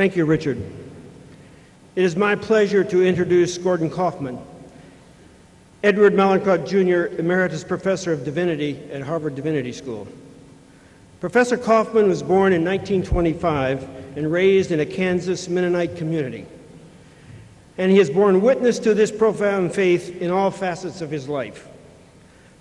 Thank you, Richard. It is my pleasure to introduce Gordon Kaufman, Edward Mallinckrodt Jr., Emeritus Professor of Divinity at Harvard Divinity School. Professor Kaufman was born in 1925 and raised in a Kansas Mennonite community. And he has borne witness to this profound faith in all facets of his life.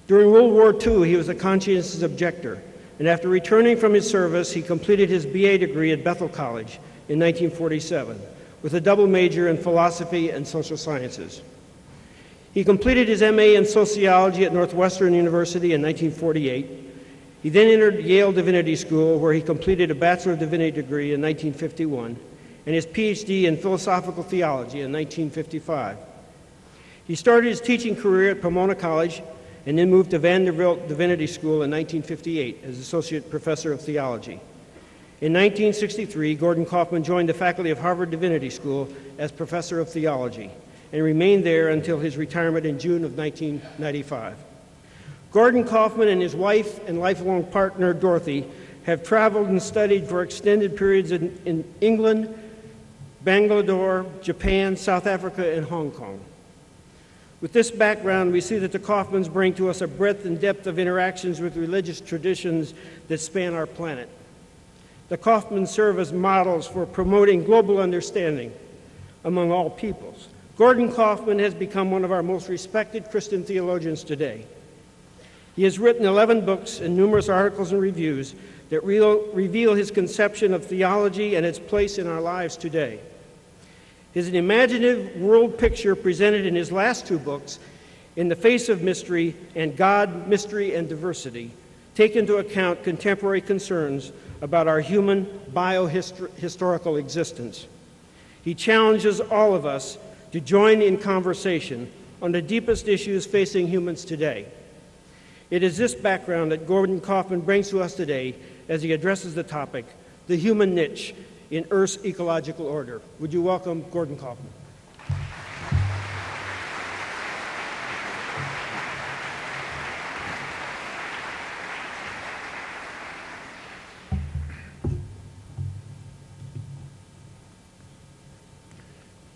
During World War II, he was a conscientious objector, and after returning from his service, he completed his BA degree at Bethel College in 1947 with a double major in philosophy and social sciences. He completed his MA in sociology at Northwestern University in 1948 he then entered Yale Divinity School, where he completed a Bachelor of Divinity degree in 1951 and his PhD in philosophical theology in 1955. He started his teaching career at Pomona College and then moved to Vanderbilt Divinity School in 1958 as Associate Professor of Theology. In 1963, Gordon Kaufman joined the faculty of Harvard Divinity School as Professor of Theology and remained there until his retirement in June of 1995. Gordon Kaufman and his wife and lifelong partner, Dorothy, have traveled and studied for extended periods in, in England, Bangalore, Japan, South Africa, and Hong Kong. With this background, we see that the Kaufmans bring to us a breadth and depth of interactions with religious traditions that span our planet. The Kaufmans serve as models for promoting global understanding among all peoples. Gordon Kaufman has become one of our most respected Christian theologians today. He has written 11 books and numerous articles and reviews that reveal his conception of theology and its place in our lives today. His imaginative world picture presented in his last two books, In the Face of Mystery and God, Mystery, and Diversity, take into account contemporary concerns about our human biohistorical existence. He challenges all of us to join in conversation on the deepest issues facing humans today. It is this background that Gordon Kaufman brings to us today as he addresses the topic, the human niche in Earth's ecological order. Would you welcome Gordon Kaufman?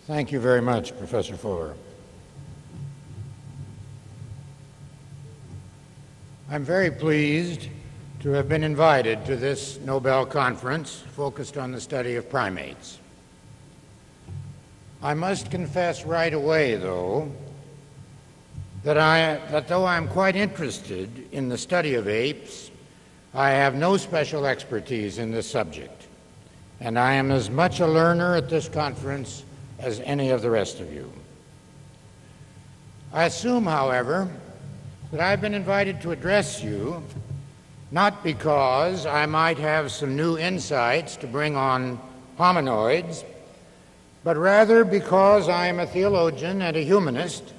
Thank you very much, Professor Fuller. I'm very pleased to have been invited to this Nobel Conference focused on the study of primates. I must confess right away, though, that, I, that though I'm quite interested in the study of apes, I have no special expertise in this subject, and I am as much a learner at this conference as any of the rest of you. I assume, however, that I've been invited to address you not because I might have some new insights to bring on hominoids, but rather because I am a theologian and a humanist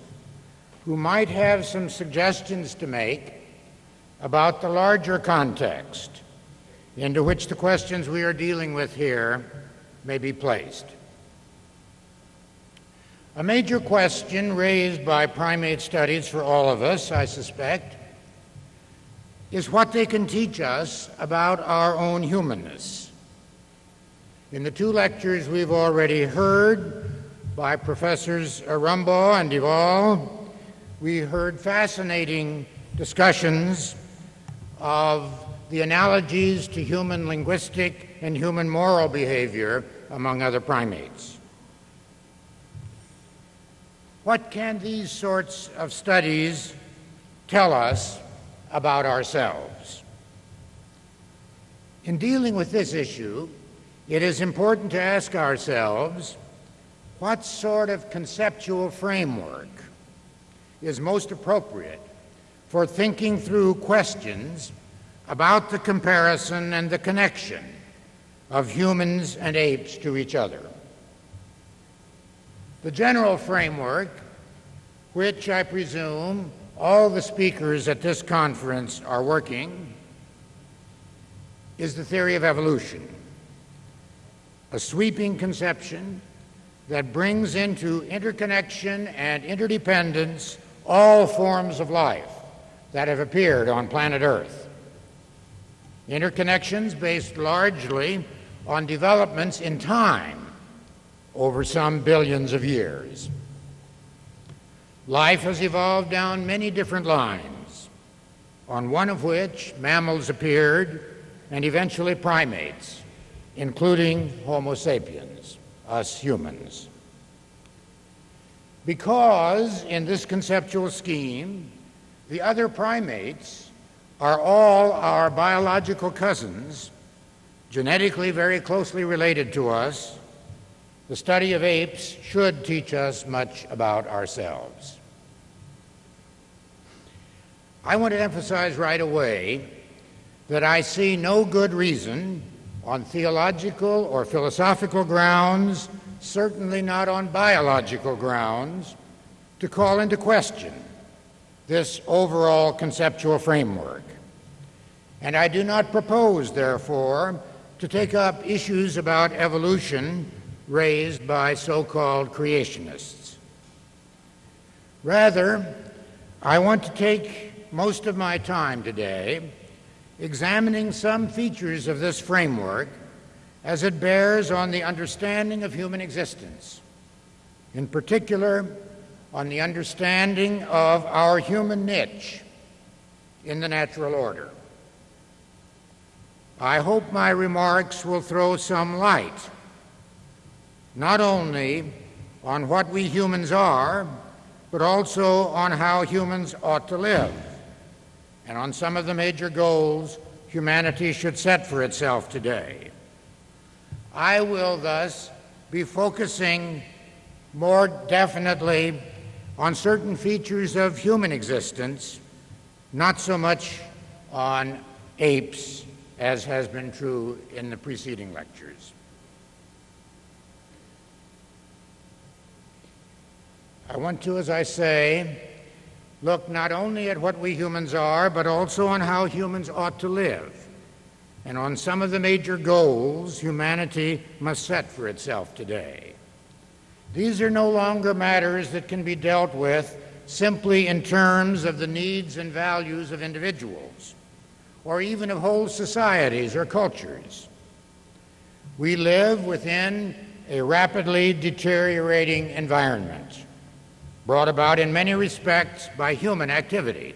who might have some suggestions to make about the larger context into which the questions we are dealing with here may be placed. A major question raised by primate studies for all of us, I suspect, is what they can teach us about our own humanness. In the two lectures we've already heard by Professors Rumbaugh and de Waal, we heard fascinating discussions of the analogies to human linguistic and human moral behavior among other primates. What can these sorts of studies tell us about ourselves? In dealing with this issue, it is important to ask ourselves what sort of conceptual framework is most appropriate for thinking through questions about the comparison and the connection of humans and apes to each other. The general framework, which I presume all the speakers at this conference are working, is the theory of evolution, a sweeping conception that brings into interconnection and interdependence all forms of life that have appeared on planet Earth. Interconnections based largely on developments in time over some billions of years. Life has evolved down many different lines, on one of which mammals appeared and eventually primates, including Homo sapiens, us humans. Because in this conceptual scheme, the other primates are all our biological cousins, genetically very closely related to us, the study of apes should teach us much about ourselves. I want to emphasize right away that I see no good reason on theological or philosophical grounds, certainly not on biological grounds, to call into question this overall conceptual framework. And I do not propose, therefore, to take up issues about evolution raised by so called creationists. Rather, I want to take most of my time today examining some features of this framework as it bears on the understanding of human existence, in particular, on the understanding of our human niche in the natural order. I hope my remarks will throw some light not only on what we humans are, but also on how humans ought to live, and on some of the major goals humanity should set for itself today. I will thus be focusing more definitely on certain features of human existence, not so much on apes as has been true in the preceding lectures. I want to, as I say, look not only at what we humans are, but also on how humans ought to live, and on some of the major goals humanity must set for itself today. These are no longer matters that can be dealt with simply in terms of the needs and values of individuals, or even of whole societies or cultures. We live within a rapidly deteriorating environment brought about in many respects by human activity.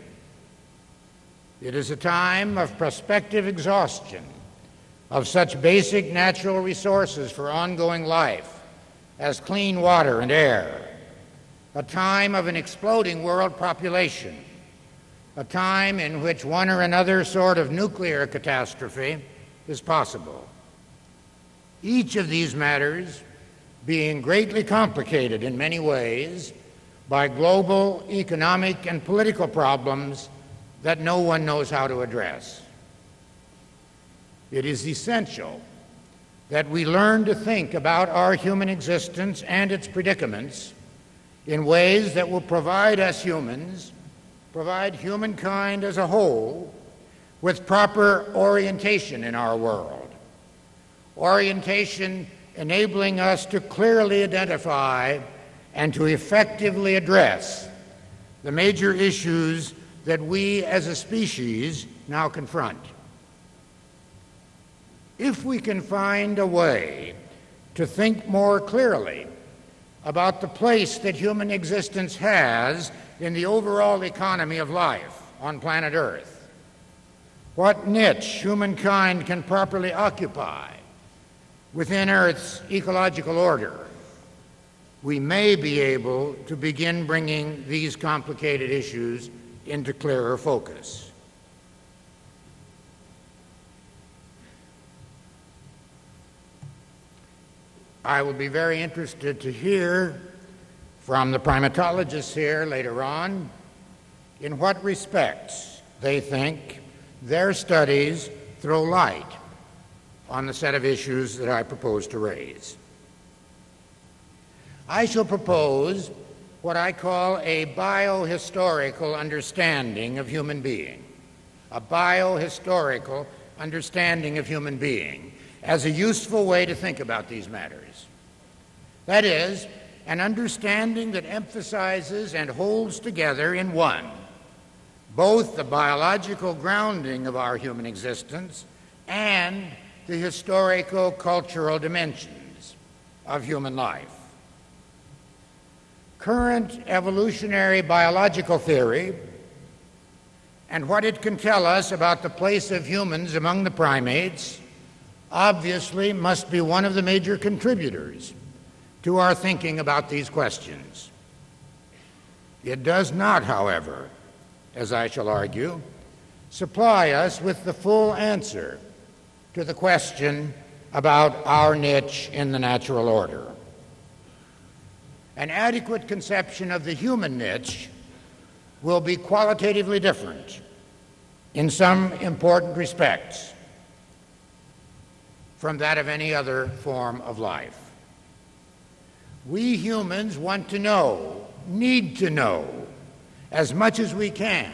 It is a time of prospective exhaustion of such basic natural resources for ongoing life as clean water and air, a time of an exploding world population, a time in which one or another sort of nuclear catastrophe is possible. Each of these matters being greatly complicated in many ways by global economic and political problems that no one knows how to address. It is essential that we learn to think about our human existence and its predicaments in ways that will provide us humans, provide humankind as a whole, with proper orientation in our world. Orientation enabling us to clearly identify and to effectively address the major issues that we as a species now confront. If we can find a way to think more clearly about the place that human existence has in the overall economy of life on planet Earth, what niche humankind can properly occupy within Earth's ecological order, we may be able to begin bringing these complicated issues into clearer focus. I will be very interested to hear from the primatologists here later on in what respects they think their studies throw light on the set of issues that I propose to raise. I shall propose what I call a biohistorical understanding of human being, a biohistorical understanding of human being as a useful way to think about these matters. That is, an understanding that emphasizes and holds together in one both the biological grounding of our human existence and the historico cultural dimensions of human life. Current evolutionary biological theory and what it can tell us about the place of humans among the primates obviously must be one of the major contributors to our thinking about these questions. It does not, however, as I shall argue, supply us with the full answer to the question about our niche in the natural order. An adequate conception of the human niche will be qualitatively different in some important respects from that of any other form of life. We humans want to know, need to know, as much as we can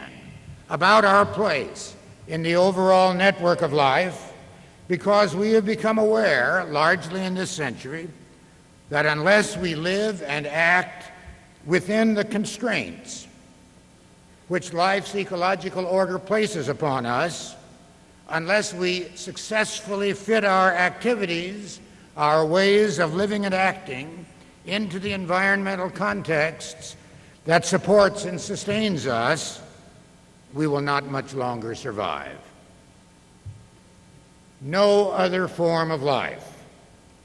about our place in the overall network of life because we have become aware, largely in this century, that unless we live and act within the constraints which life's ecological order places upon us, unless we successfully fit our activities, our ways of living and acting, into the environmental contexts that supports and sustains us, we will not much longer survive. No other form of life,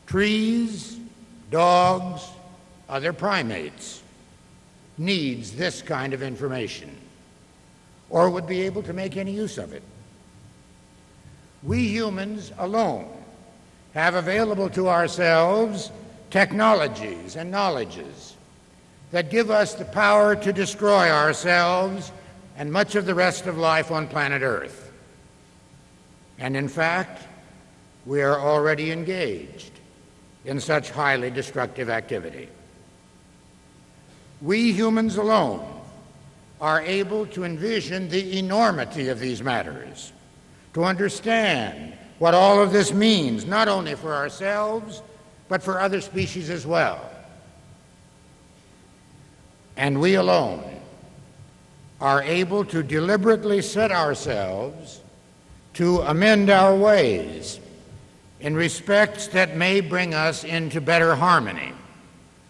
trees, dogs, other primates, needs this kind of information or would be able to make any use of it. We humans alone have available to ourselves technologies and knowledges that give us the power to destroy ourselves and much of the rest of life on planet Earth. And in fact, we are already engaged in such highly destructive activity. We humans alone are able to envision the enormity of these matters, to understand what all of this means, not only for ourselves, but for other species as well. And we alone are able to deliberately set ourselves to amend our ways in respects that may bring us into better harmony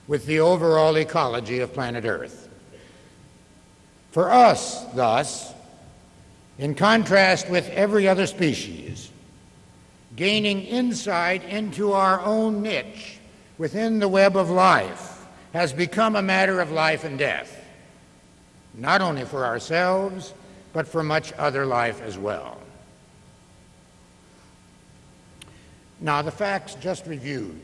with the overall ecology of planet Earth. For us, thus, in contrast with every other species, gaining insight into our own niche within the web of life has become a matter of life and death, not only for ourselves, but for much other life as well. Now, the facts just reviewed,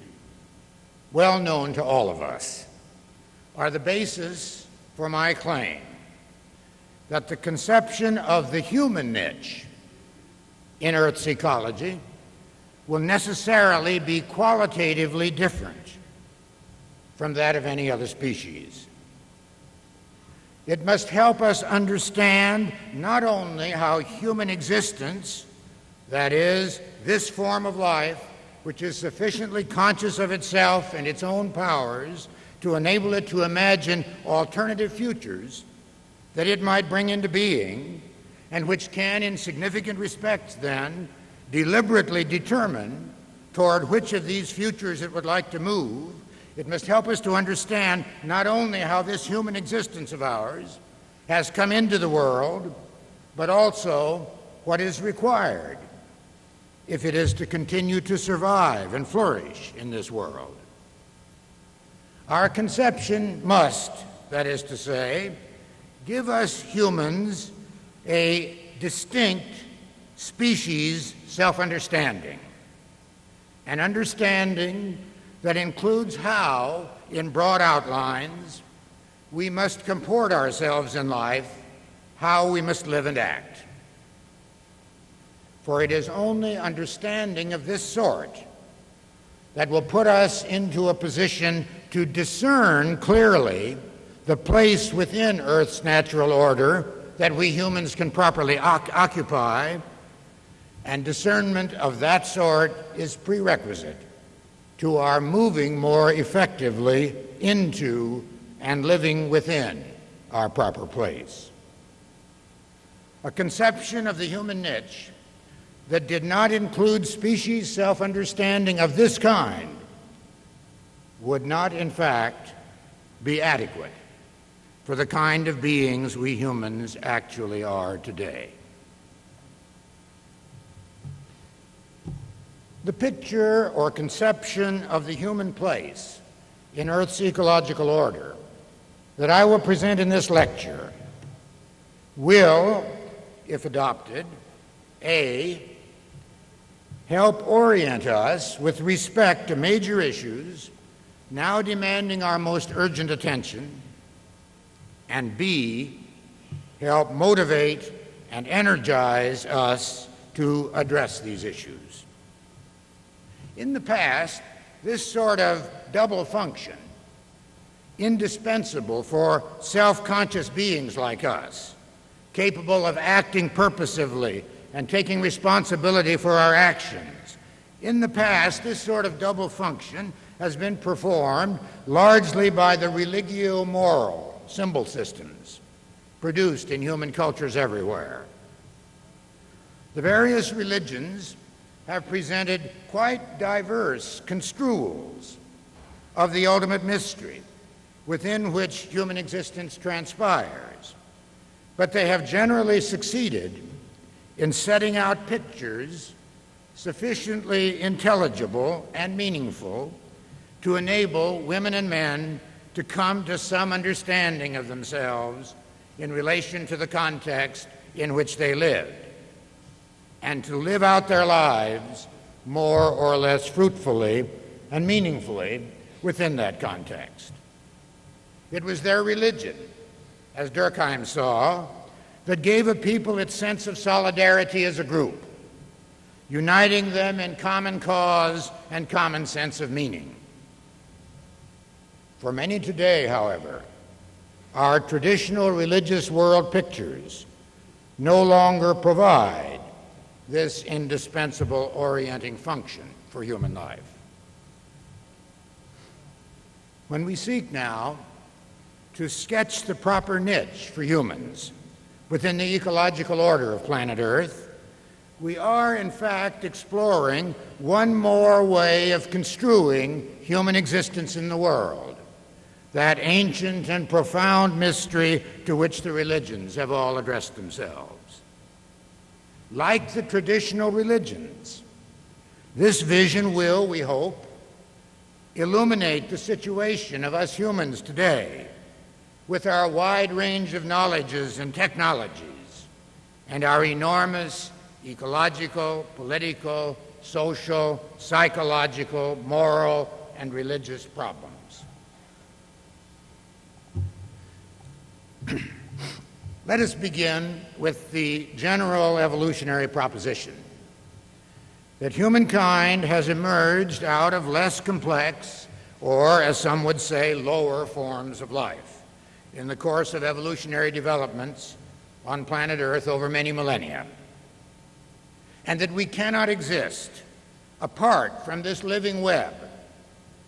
well known to all of us, are the basis for my claim that the conception of the human niche in Earth's ecology will necessarily be qualitatively different from that of any other species. It must help us understand not only how human existence, that is, this form of life, which is sufficiently conscious of itself and its own powers to enable it to imagine alternative futures that it might bring into being, and which can, in significant respects, then, deliberately determine toward which of these futures it would like to move, it must help us to understand not only how this human existence of ours has come into the world, but also what is required if it is to continue to survive and flourish in this world. Our conception must, that is to say, give us humans a distinct species self understanding, an understanding that includes how, in broad outlines, we must comport ourselves in life, how we must live and act. For it is only understanding of this sort that will put us into a position to discern clearly the place within Earth's natural order that we humans can properly occupy and discernment of that sort is prerequisite to our moving more effectively into and living within our proper place. A conception of the human niche that did not include species self understanding of this kind would not, in fact, be adequate for the kind of beings we humans actually are today. The picture or conception of the human place in Earth's ecological order that I will present in this lecture will, if adopted, A, help orient us with respect to major issues now demanding our most urgent attention, and B, help motivate and energize us to address these issues. In the past, this sort of double function, indispensable for self conscious beings like us, capable of acting purposively and taking responsibility for our actions. In the past, this sort of double function has been performed largely by the religio moral symbol systems produced in human cultures everywhere. The various religions have presented quite diverse construals of the ultimate mystery within which human existence transpires, but they have generally succeeded in setting out pictures sufficiently intelligible and meaningful to enable women and men to come to some understanding of themselves in relation to the context in which they lived and to live out their lives more or less fruitfully and meaningfully within that context. It was their religion, as Durkheim saw, that gave a people its sense of solidarity as a group, uniting them in common cause and common sense of meaning. For many today, however, our traditional religious world pictures no longer provide this indispensable orienting function for human life. When we seek now to sketch the proper niche for humans within the ecological order of planet Earth, we are in fact exploring one more way of construing human existence in the world. That ancient and profound mystery to which the religions have all addressed themselves. Like the traditional religions, this vision will, we hope, illuminate the situation of us humans today with our wide range of knowledges and technologies and our enormous ecological, political, social, psychological, moral, and religious problems. Let us begin with the general evolutionary proposition that humankind has emerged out of less complex, or as some would say, lower forms of life in the course of evolutionary developments on planet Earth over many millennia, and that we cannot exist apart from this living web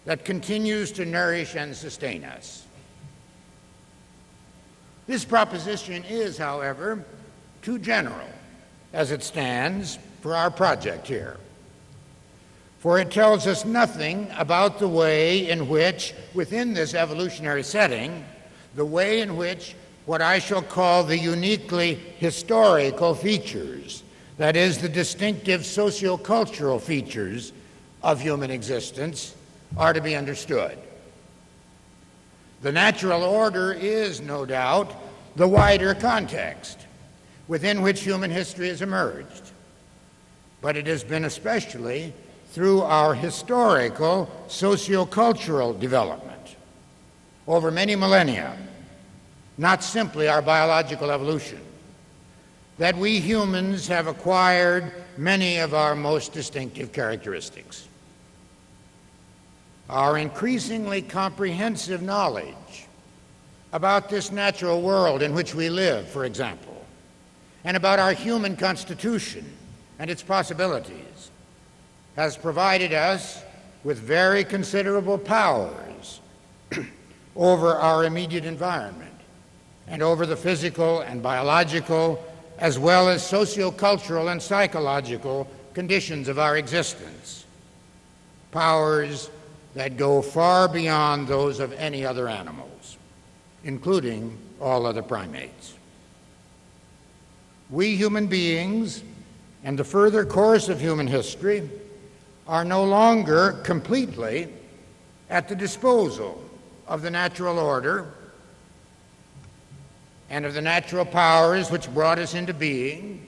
that continues to nourish and sustain us. This proposition is, however, too general as it stands for our project here. For it tells us nothing about the way in which, within this evolutionary setting, the way in which what I shall call the uniquely historical features, that is, the distinctive sociocultural features of human existence, are to be understood. The natural order is, no doubt, the wider context within which human history has emerged. But it has been especially through our historical sociocultural development over many millennia, not simply our biological evolution, that we humans have acquired many of our most distinctive characteristics. Our increasingly comprehensive knowledge about this natural world in which we live, for example, and about our human constitution and its possibilities, has provided us with very considerable powers over our immediate environment and over the physical and biological as well as sociocultural and psychological conditions of our existence. Powers that go far beyond those of any other animals, including all other primates. We human beings and the further course of human history are no longer completely at the disposal of the natural order and of the natural powers which brought us into being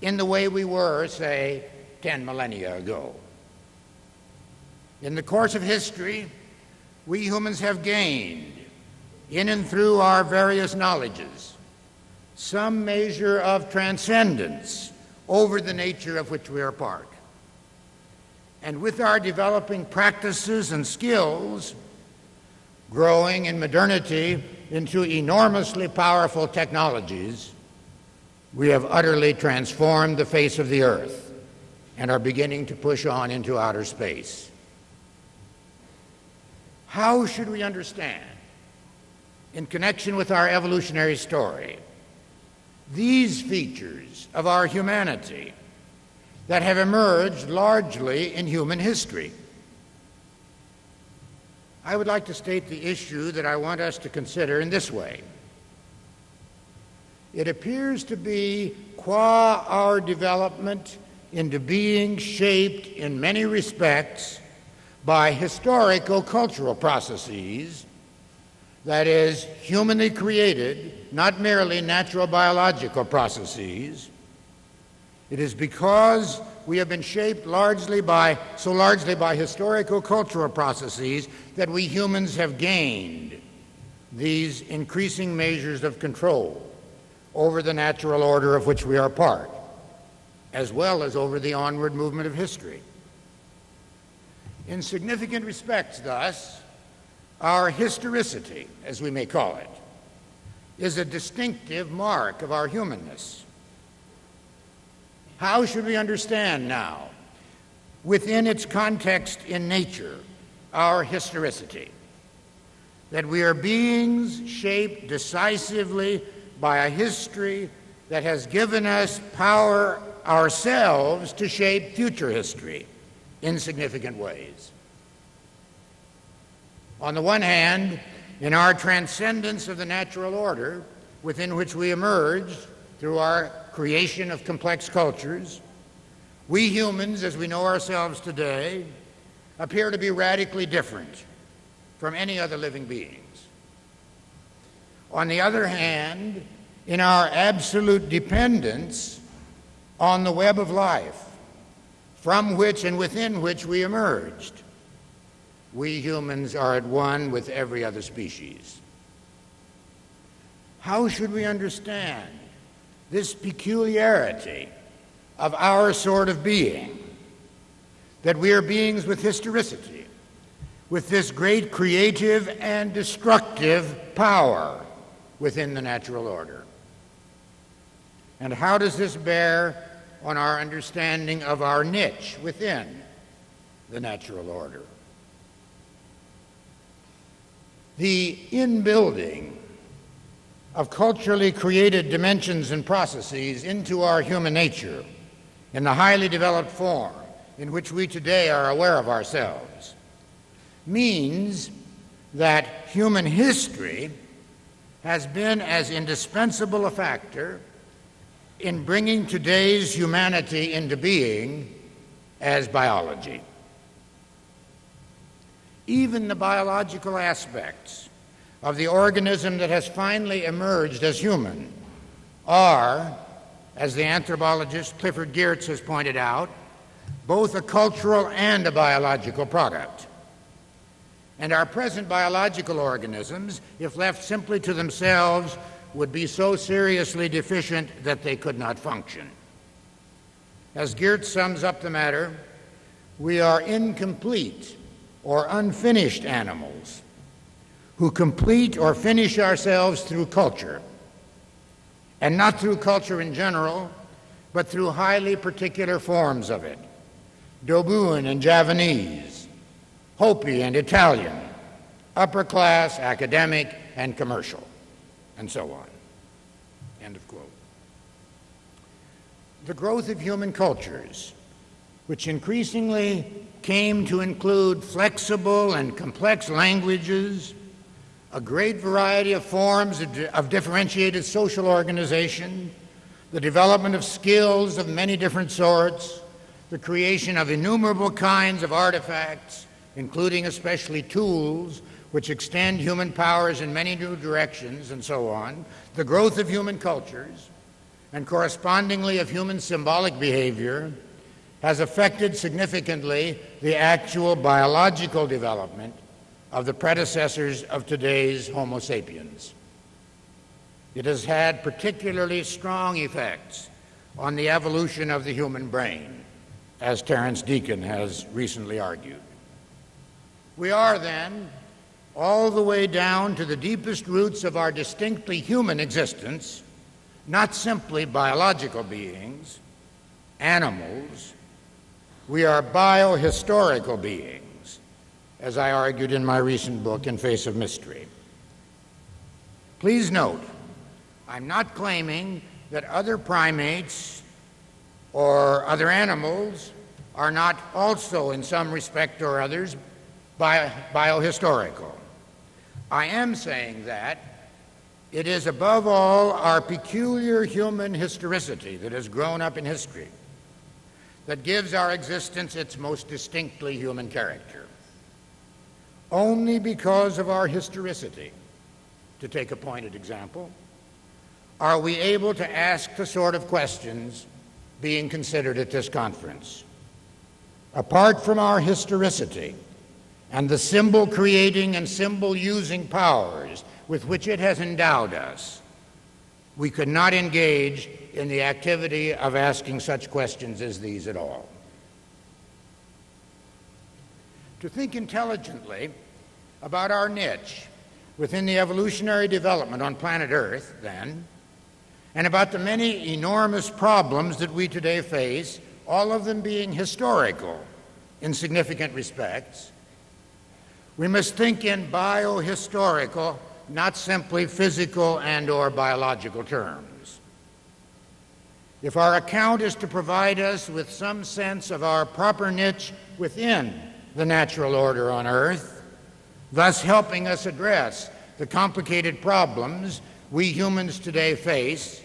in the way we were, say, 10 millennia ago. In the course of history, we humans have gained, in and through our various knowledges, some measure of transcendence over the nature of which we are part. And with our developing practices and skills, growing in modernity into enormously powerful technologies, we have utterly transformed the face of the earth and are beginning to push on into outer space. How should we understand, in connection with our evolutionary story, these features of our humanity that have emerged largely in human history? I would like to state the issue that I want us to consider in this way. It appears to be, qua our development into being shaped in many respects by historical cultural processes, that is, humanly created, not merely natural biological processes. It is because we have been shaped largely by, so largely by historical cultural processes that we humans have gained these increasing measures of control over the natural order of which we are part, as well as over the onward movement of history. In significant respects, thus, our historicity, as we may call it, is a distinctive mark of our humanness. How should we understand now, within its context in nature, our historicity? That we are beings shaped decisively by a history that has given us power ourselves to shape future history in significant ways. On the one hand, in our transcendence of the natural order within which we emerged through our creation of complex cultures, we humans, as we know ourselves today, appear to be radically different from any other living beings. On the other hand, in our absolute dependence on the web of life, from which and within which we emerged. We humans are at one with every other species. How should we understand this peculiarity of our sort of being? That we are beings with historicity, with this great creative and destructive power within the natural order. And how does this bear on our understanding of our niche within the natural order. The inbuilding of culturally created dimensions and processes into our human nature in the highly developed form in which we today are aware of ourselves means that human history has been as indispensable a factor in bringing today's humanity into being as biology. Even the biological aspects of the organism that has finally emerged as human are, as the anthropologist Clifford Geertz has pointed out, both a cultural and a biological product. And our present biological organisms, if left simply to themselves, would be so seriously deficient that they could not function. As Geertz sums up the matter, we are incomplete or unfinished animals who complete or finish ourselves through culture, and not through culture in general, but through highly particular forms of it Dobuan and Javanese, Hopi and Italian, upper class, academic, and commercial and so on. End of quote. the growth of human cultures, which increasingly came to include flexible and complex languages, a great variety of forms of, differentiated social organization, the development of skills of many different sorts, the creation of innumerable kinds of artifacts, including especially tools which extend human powers in many new directions, and so on, the growth of human cultures, and correspondingly of human symbolic behavior, has affected significantly the actual biological development of the predecessors of today's Homo sapiens. It has had particularly strong effects on the evolution of the human brain, as Terence Deacon has recently argued. We are then all the way down to the deepest roots of our distinctly human existence, not simply biological beings, animals. We are biohistorical beings, as I argued in my recent book, In Face of Mystery. Please note, I'm not claiming that other primates or other animals are not also, in some respect or others, bio- biohistorical. I am saying that it is above all our peculiar human historicity that has grown up in history that gives our existence its most distinctly human character. Only because of our historicity, to take a pointed example, are we able to ask the sort of questions being considered at this conference. Apart from our historicity, and the symbol creating and symbol using powers with which it has endowed us, we could not engage in the activity of asking such questions as these at all. To think intelligently about our niche within the evolutionary development on planet Earth, then, and about the many enormous problems that we today face, all of them being historical in significant respects, we must think in biohistorical, not simply physical and or biological terms. If our account is to provide us with some sense of our proper niche within the natural order on earth, thus helping us address the complicated problems we humans today face,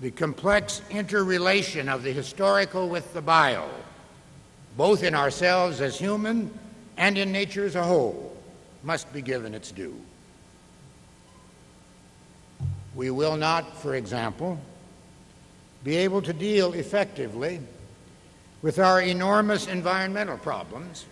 the complex interrelation of the historical with the bio, both in ourselves as human and in nature as a whole, must be given its due. We will not, for example, be able to deal effectively with our enormous environmental problems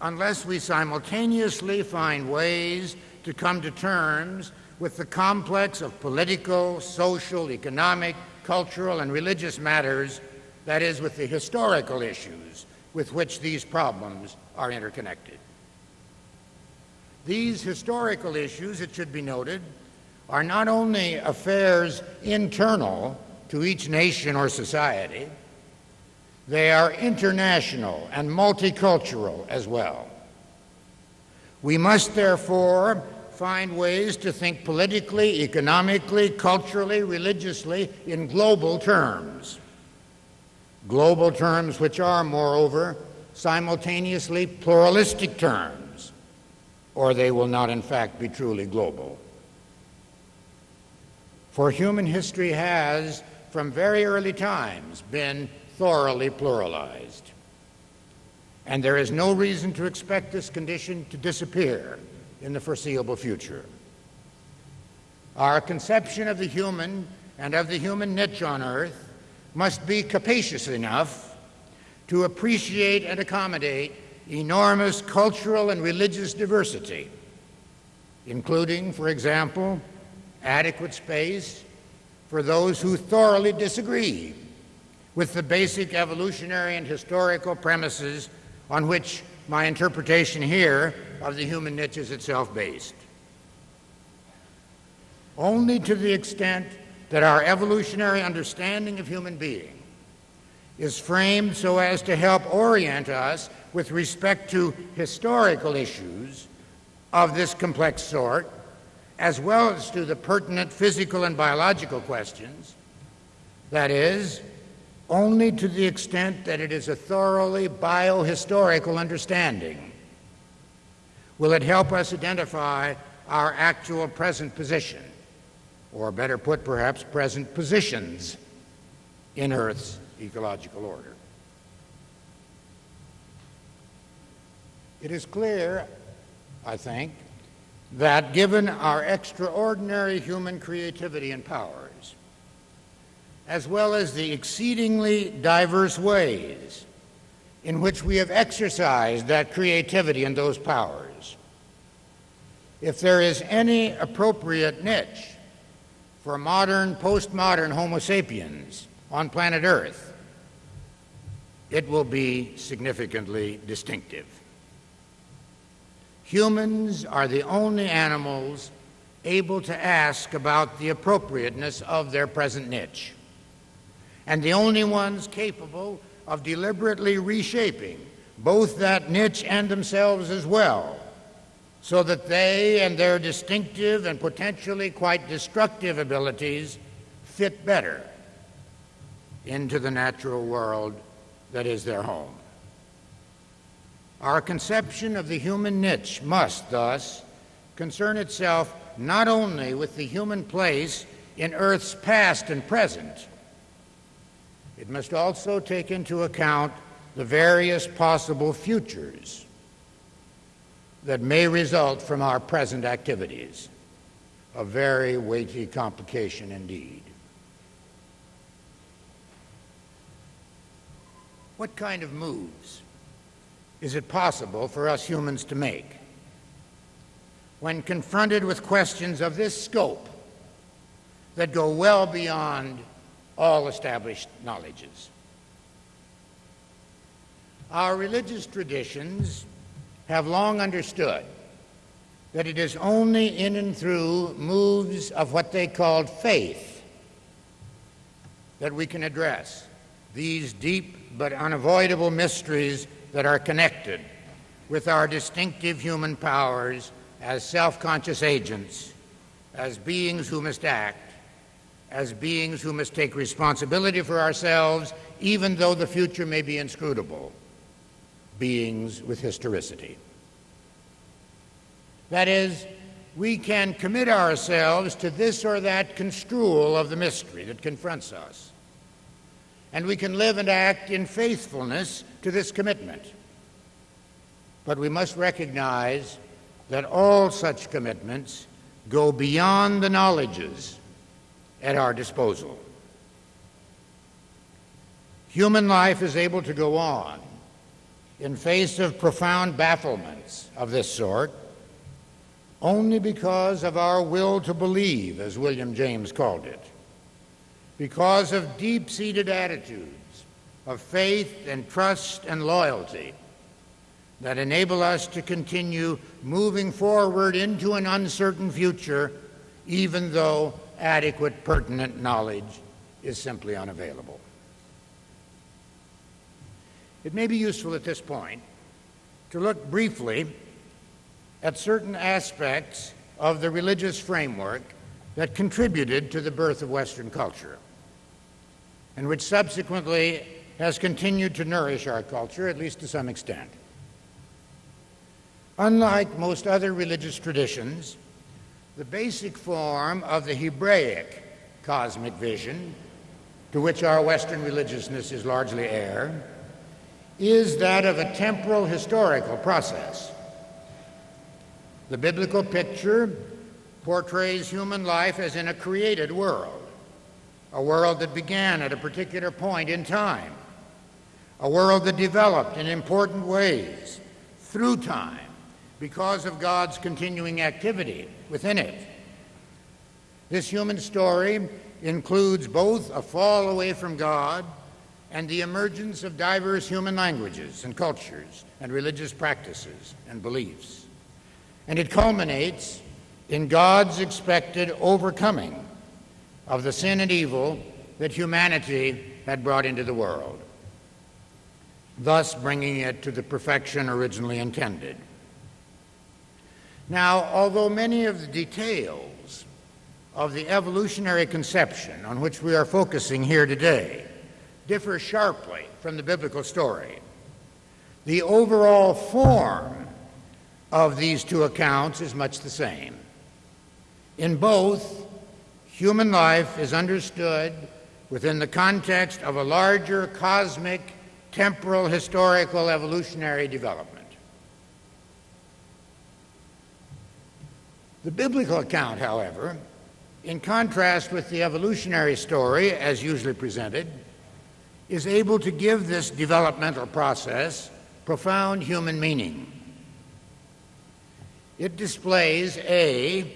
unless we simultaneously find ways to come to terms with the complex of political, social, economic, cultural, and religious matters, that is, with the historical issues with which these problems are interconnected. These historical issues, it should be noted, are not only affairs internal to each nation or society, they are international and multicultural as well. We must therefore find ways to think politically, economically, culturally, religiously in global terms. Global terms which are, moreover, simultaneously pluralistic terms, or they will not, in fact, be truly global. For human history has, from very early times, been thoroughly pluralized. And there is no reason to expect this condition to disappear in the foreseeable future. Our conception of the human and of the human niche on earth must be capacious enough to appreciate and accommodate enormous cultural and religious diversity, including, for example, adequate space for those who thoroughly disagree with the basic evolutionary and historical premises on which my interpretation here of the human niche is itself based. Only to the extent that our evolutionary understanding of human being is framed so as to help orient us with respect to historical issues of this complex sort, as well as to the pertinent physical and biological questions, That is, only to the extent that it is a thoroughly biohistorical understanding will it help us identify our actual present position, or better put, perhaps present positions in Earth's ecological order. It is clear, I think, that given our extraordinary human creativity and powers, as well as the exceedingly diverse ways in which we have exercised that creativity and those powers, if there is any appropriate niche for modern, postmodern Homo sapiens on planet Earth, it will be significantly distinctive. Humans are the only animals able to ask about the appropriateness of their present niche, and the only ones capable of deliberately reshaping both that niche and themselves as well, so that they and their distinctive and potentially quite destructive abilities fit better into the natural world that is their home. Our conception of the human niche must, thus, concern itself not only with the human place in Earth's past and present, it must also take into account the various possible futures that may result from our present activities. A very weighty complication indeed. What kind of moves is it possible for us humans to make? When confronted with questions of this scope that go well beyond all established knowledges. Our religious traditions have long understood that it is only in and through moves of what they called faith that we can address these deep but unavoidable mysteries that are connected with our distinctive human powers as self conscious agents, as beings who must act, as beings who must take responsibility for ourselves, even though the future may be inscrutable, beings with historicity. That is, we can commit ourselves to this or that construal of the mystery that confronts us and we can live and act in faithfulness to this commitment. But we must recognize that all such commitments go beyond the knowledges at our disposal. Human life is able to go on in face of profound bafflements of this sort only because of our will to believe, as William James called it because of deep seated attitudes of faith and trust and loyalty that enable us to continue moving forward into an uncertain future, even though adequate pertinent knowledge is simply unavailable. It may be useful at this point to look briefly at certain aspects of the religious framework that contributed to the birth of Western culture and which subsequently has continued to nourish our culture, at least to some extent. Unlike most other religious traditions, the basic form of the Hebraic cosmic vision, to which our Western religiousness is largely heir, is that of a temporal historical process. The biblical picture portrays human life as in a created world a world that began at a particular point in time, a world that developed in important ways through time because of God's continuing activity within it. This human story includes both a fall away from God and the emergence of diverse human languages and cultures and religious practices and beliefs. And it culminates in God's expected overcoming of the sin and evil that humanity had brought into the world, thus bringing it to the perfection originally intended. Now, although many of the details of the evolutionary conception on which we are focusing here today differ sharply from the biblical story. The overall form of these two accounts is much the same. In both, human life is understood within the context of a larger cosmic, temporal, historical, evolutionary development. The biblical account, however, in contrast with the evolutionary story as usually presented, is able to give this developmental process profound human meaning. It displays A,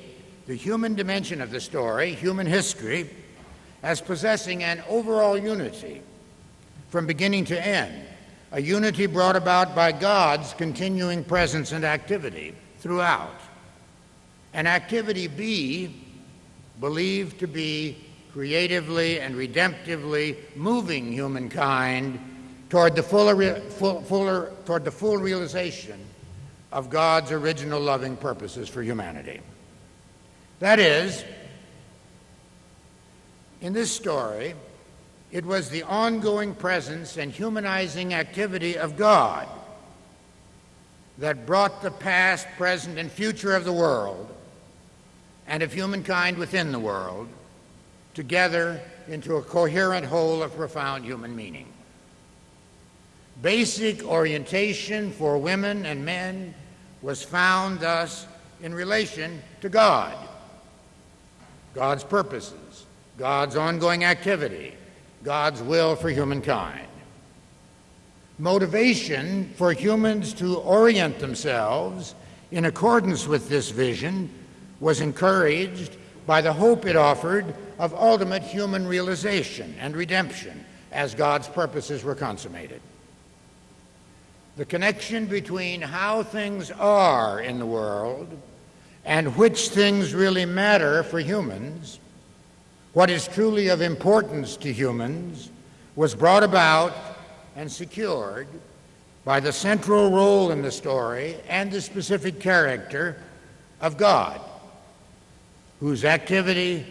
the human dimension of the story, human history, as possessing an overall unity from beginning to end, a unity brought about by God's continuing presence and activity throughout. An activity B, believed to be creatively and redemptively moving humankind toward the, fuller, full, fuller, toward the full realization of God's original loving purposes for humanity. That is, in this story, it was the ongoing presence and humanizing activity of God that brought the past, present, and future of the world and of humankind within the world together into a coherent whole of profound human meaning. Basic orientation for women and men was found thus in relation to God, God's purposes God's ongoing activity, God's will for humankind. Motivation for humans to orient themselves in accordance with this vision was encouraged by the hope it offered of ultimate human realization and redemption as God's purposes were consummated. The connection between how things are in the world and which things really matter for humans what is truly of importance to humans was brought about and secured by the central role in the story and the specific character of God, whose activity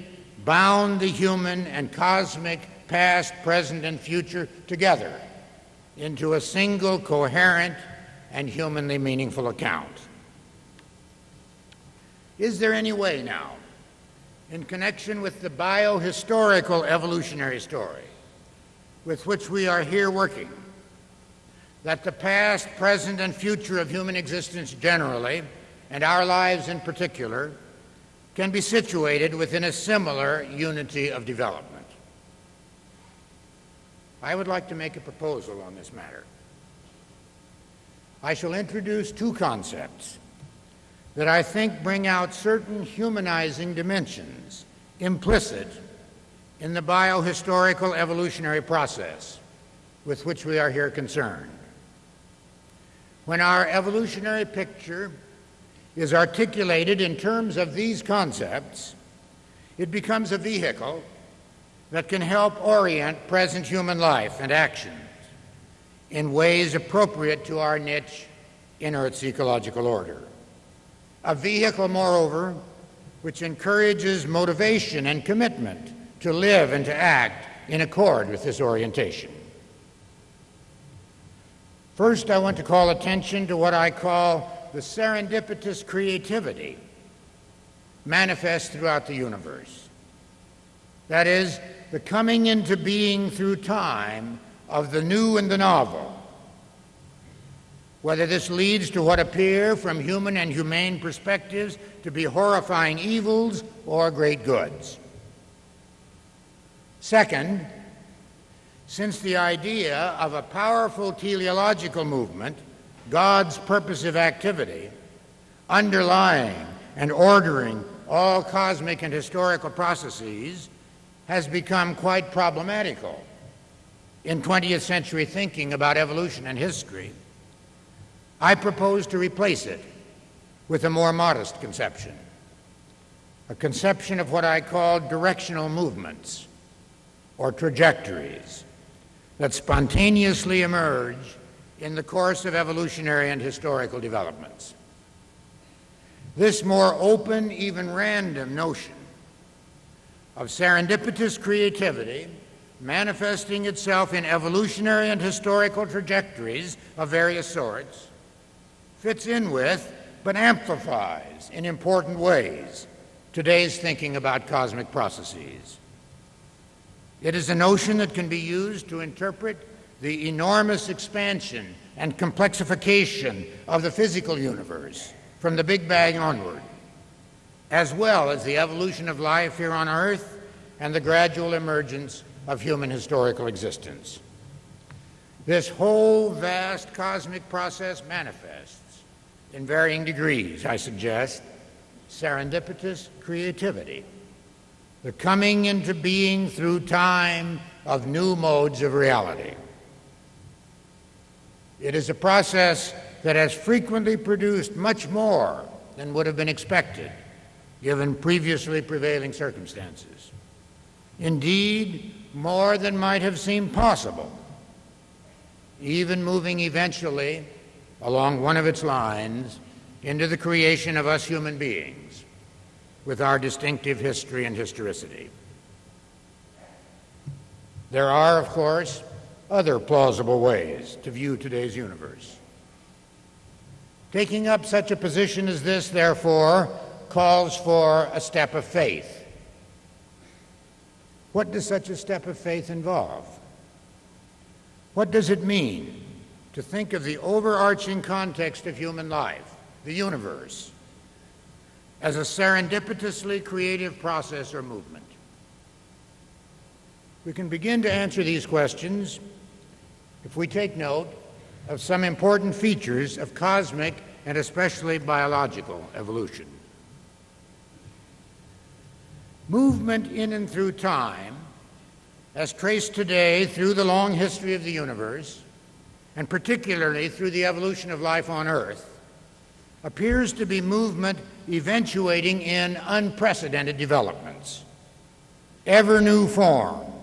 bound the human and cosmic past, present, and future together into a single coherent and humanly meaningful account. Is there any way now in connection with the biohistorical evolutionary story with which we are here working, that the past, present, and future of human existence generally, and our lives in particular, can be situated within a similar unity of development. I would like to make a proposal on this matter. I shall introduce two concepts that I think bring out certain humanizing dimensions implicit in the biohistorical evolutionary process with which we are here concerned. When our evolutionary picture is articulated in terms of these concepts, it becomes a vehicle that can help orient present human life and actions in ways appropriate to our niche in Earth's ecological order. A vehicle, moreover, which encourages motivation and commitment to live and to act in accord with this orientation. First, I want to call attention to what I call the serendipitous creativity manifest throughout the universe. That is, the coming into being through time of the new and the novel, whether this leads to what appear from human and humane perspectives to be horrifying evils or great goods. Second, since the idea of a powerful teleological movement, God's purposive activity, underlying and ordering all cosmic and historical processes, has become quite problematical in 20th century thinking about evolution and history, I propose to replace it with a more modest conception, a conception of what I call directional movements or trajectories that spontaneously emerge in the course of evolutionary and historical developments. This more open, even random notion of serendipitous creativity manifesting itself in evolutionary and historical trajectories of various sorts, fits in with but amplifies in important ways today's thinking about cosmic processes. It is a notion that can be used to interpret the enormous expansion and complexification of the physical universe from the Big Bang onward, as well as the evolution of life here on Earth and the gradual emergence of human historical existence. This whole vast cosmic process manifests, in varying degrees, I suggest, serendipitous creativity, the coming into being through time of new modes of reality. It is a process that has frequently produced much more than would have been expected given previously prevailing circumstances. Indeed, more than might have seemed possible, even moving eventually along one of its lines into the creation of us human beings with our distinctive history and historicity. There are, of course, other plausible ways to view today's universe. Taking up such a position as this, therefore, calls for a step of faith. What does such a step of faith involve? What does it mean to think of the overarching context of human life, the universe, as a serendipitously creative process or movement? We can begin to answer these questions if we take note of some important features of cosmic and especially biological evolution. Movement in and through time, as traced today through the long history of the universe, and particularly through the evolution of life on Earth, appears to be movement eventuating in unprecedented developments, ever new forms,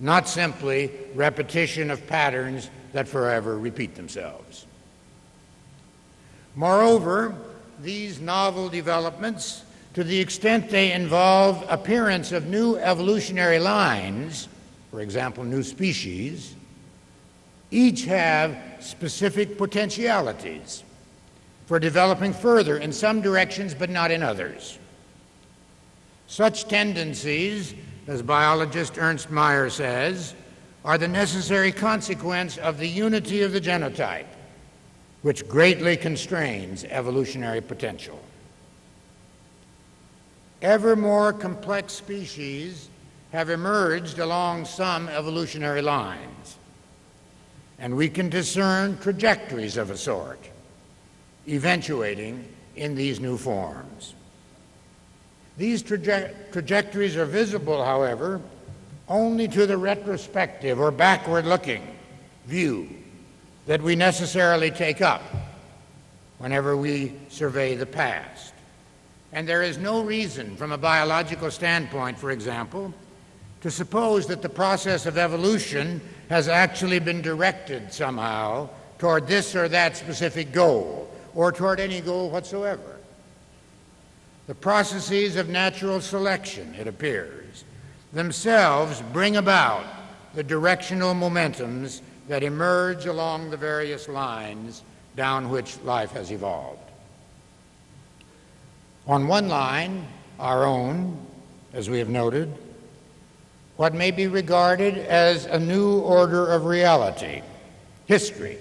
not simply repetition of patterns that forever repeat themselves. Moreover, these novel developments to the extent they involve appearance of new evolutionary lines, for example, new species, each have specific potentialities for developing further in some directions but not in others. Such tendencies, as biologist Ernst Mayr says, are the necessary consequence of the unity of the genotype, which greatly constrains evolutionary potential ever more complex species have emerged along some evolutionary lines, and we can discern trajectories of a sort, eventuating in these new forms. These traje trajectories are visible, however, only to the retrospective or backward looking view that we necessarily take up whenever we survey the past. And there is no reason, from a biological standpoint, for example, to suppose that the process of evolution has actually been directed somehow toward this or that specific goal, or toward any goal whatsoever. The processes of natural selection, it appears, themselves bring about the directional momentums that emerge along the various lines down which life has evolved. On one line, our own, as we have noted, what may be regarded as a new order of reality, history,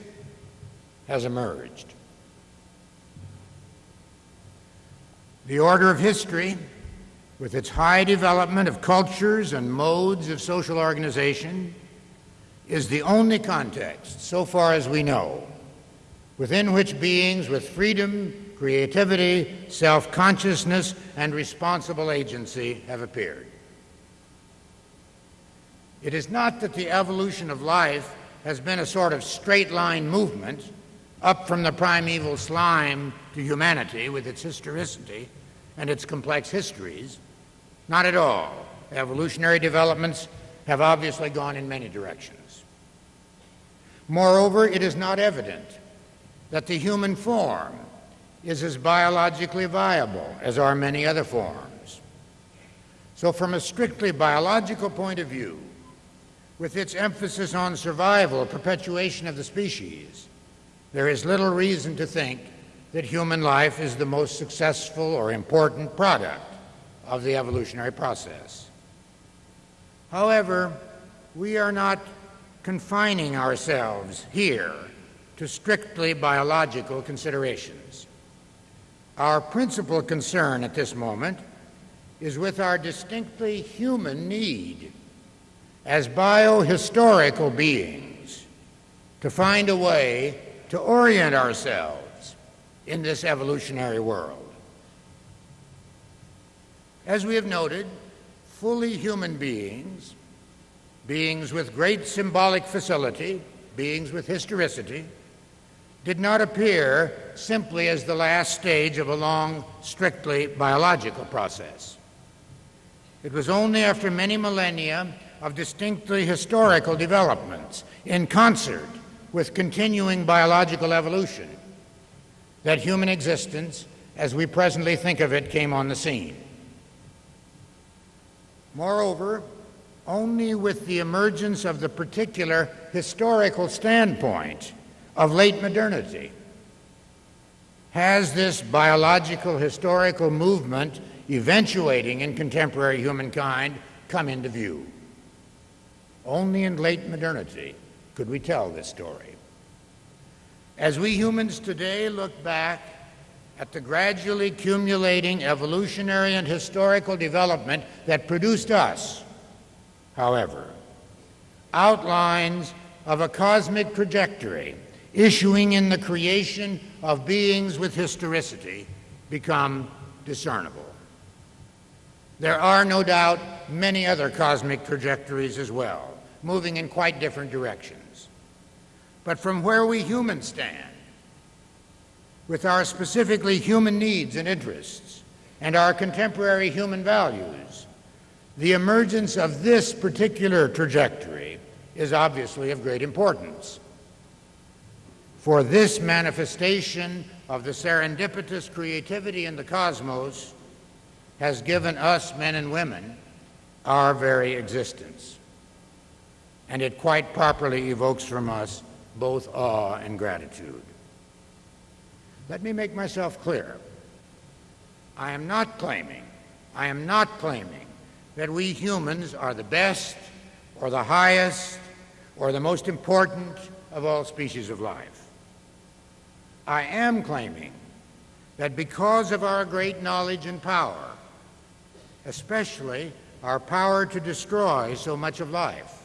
has emerged. The order of history, with its high development of cultures and modes of social organization, is the only context, so far as we know, within which beings with freedom creativity, self consciousness, and responsible agency have appeared. It is not that the evolution of life has been a sort of straight line movement up from the primeval slime to humanity with its historicity and its complex histories. Not at all. Evolutionary developments have obviously gone in many directions. Moreover, it is not evident that the human form is as biologically viable as are many other forms. So, from a strictly biological point of view, with its emphasis on survival, perpetuation of the species, there is little reason to think that human life is the most successful or important product of the evolutionary process. However, we are not confining ourselves here to strictly biological considerations. Our principal concern at this moment is with our distinctly human need as biohistorical beings to find a way to orient ourselves in this evolutionary world. As we have noted, fully human beings, beings with great symbolic facility, beings with historicity, did not appear simply as the last stage of a long, strictly biological process. It was only after many millennia of distinctly historical developments in concert with continuing biological evolution that human existence, as we presently think of it, came on the scene. Moreover, only with the emergence of the particular historical standpoint of late modernity has this biological historical movement eventuating in contemporary humankind come into view. Only in late modernity could we tell this story. As we humans today look back at the gradually accumulating evolutionary and historical development that produced us, however, outlines of a cosmic trajectory issuing in the creation of beings with historicity become discernible. There are no doubt many other cosmic trajectories as well, moving in quite different directions. But from where we humans stand, with our specifically human needs and interests and our contemporary human values, the emergence of this particular trajectory is obviously of great importance. For this manifestation of the serendipitous creativity in the cosmos has given us, men and women, our very existence. And it quite properly evokes from us both awe and gratitude. Let me make myself clear. I am not claiming, I am not claiming that we humans are the best or the highest or the most important of all species of life. I am claiming that because of our great knowledge and power, especially our power to destroy so much of life,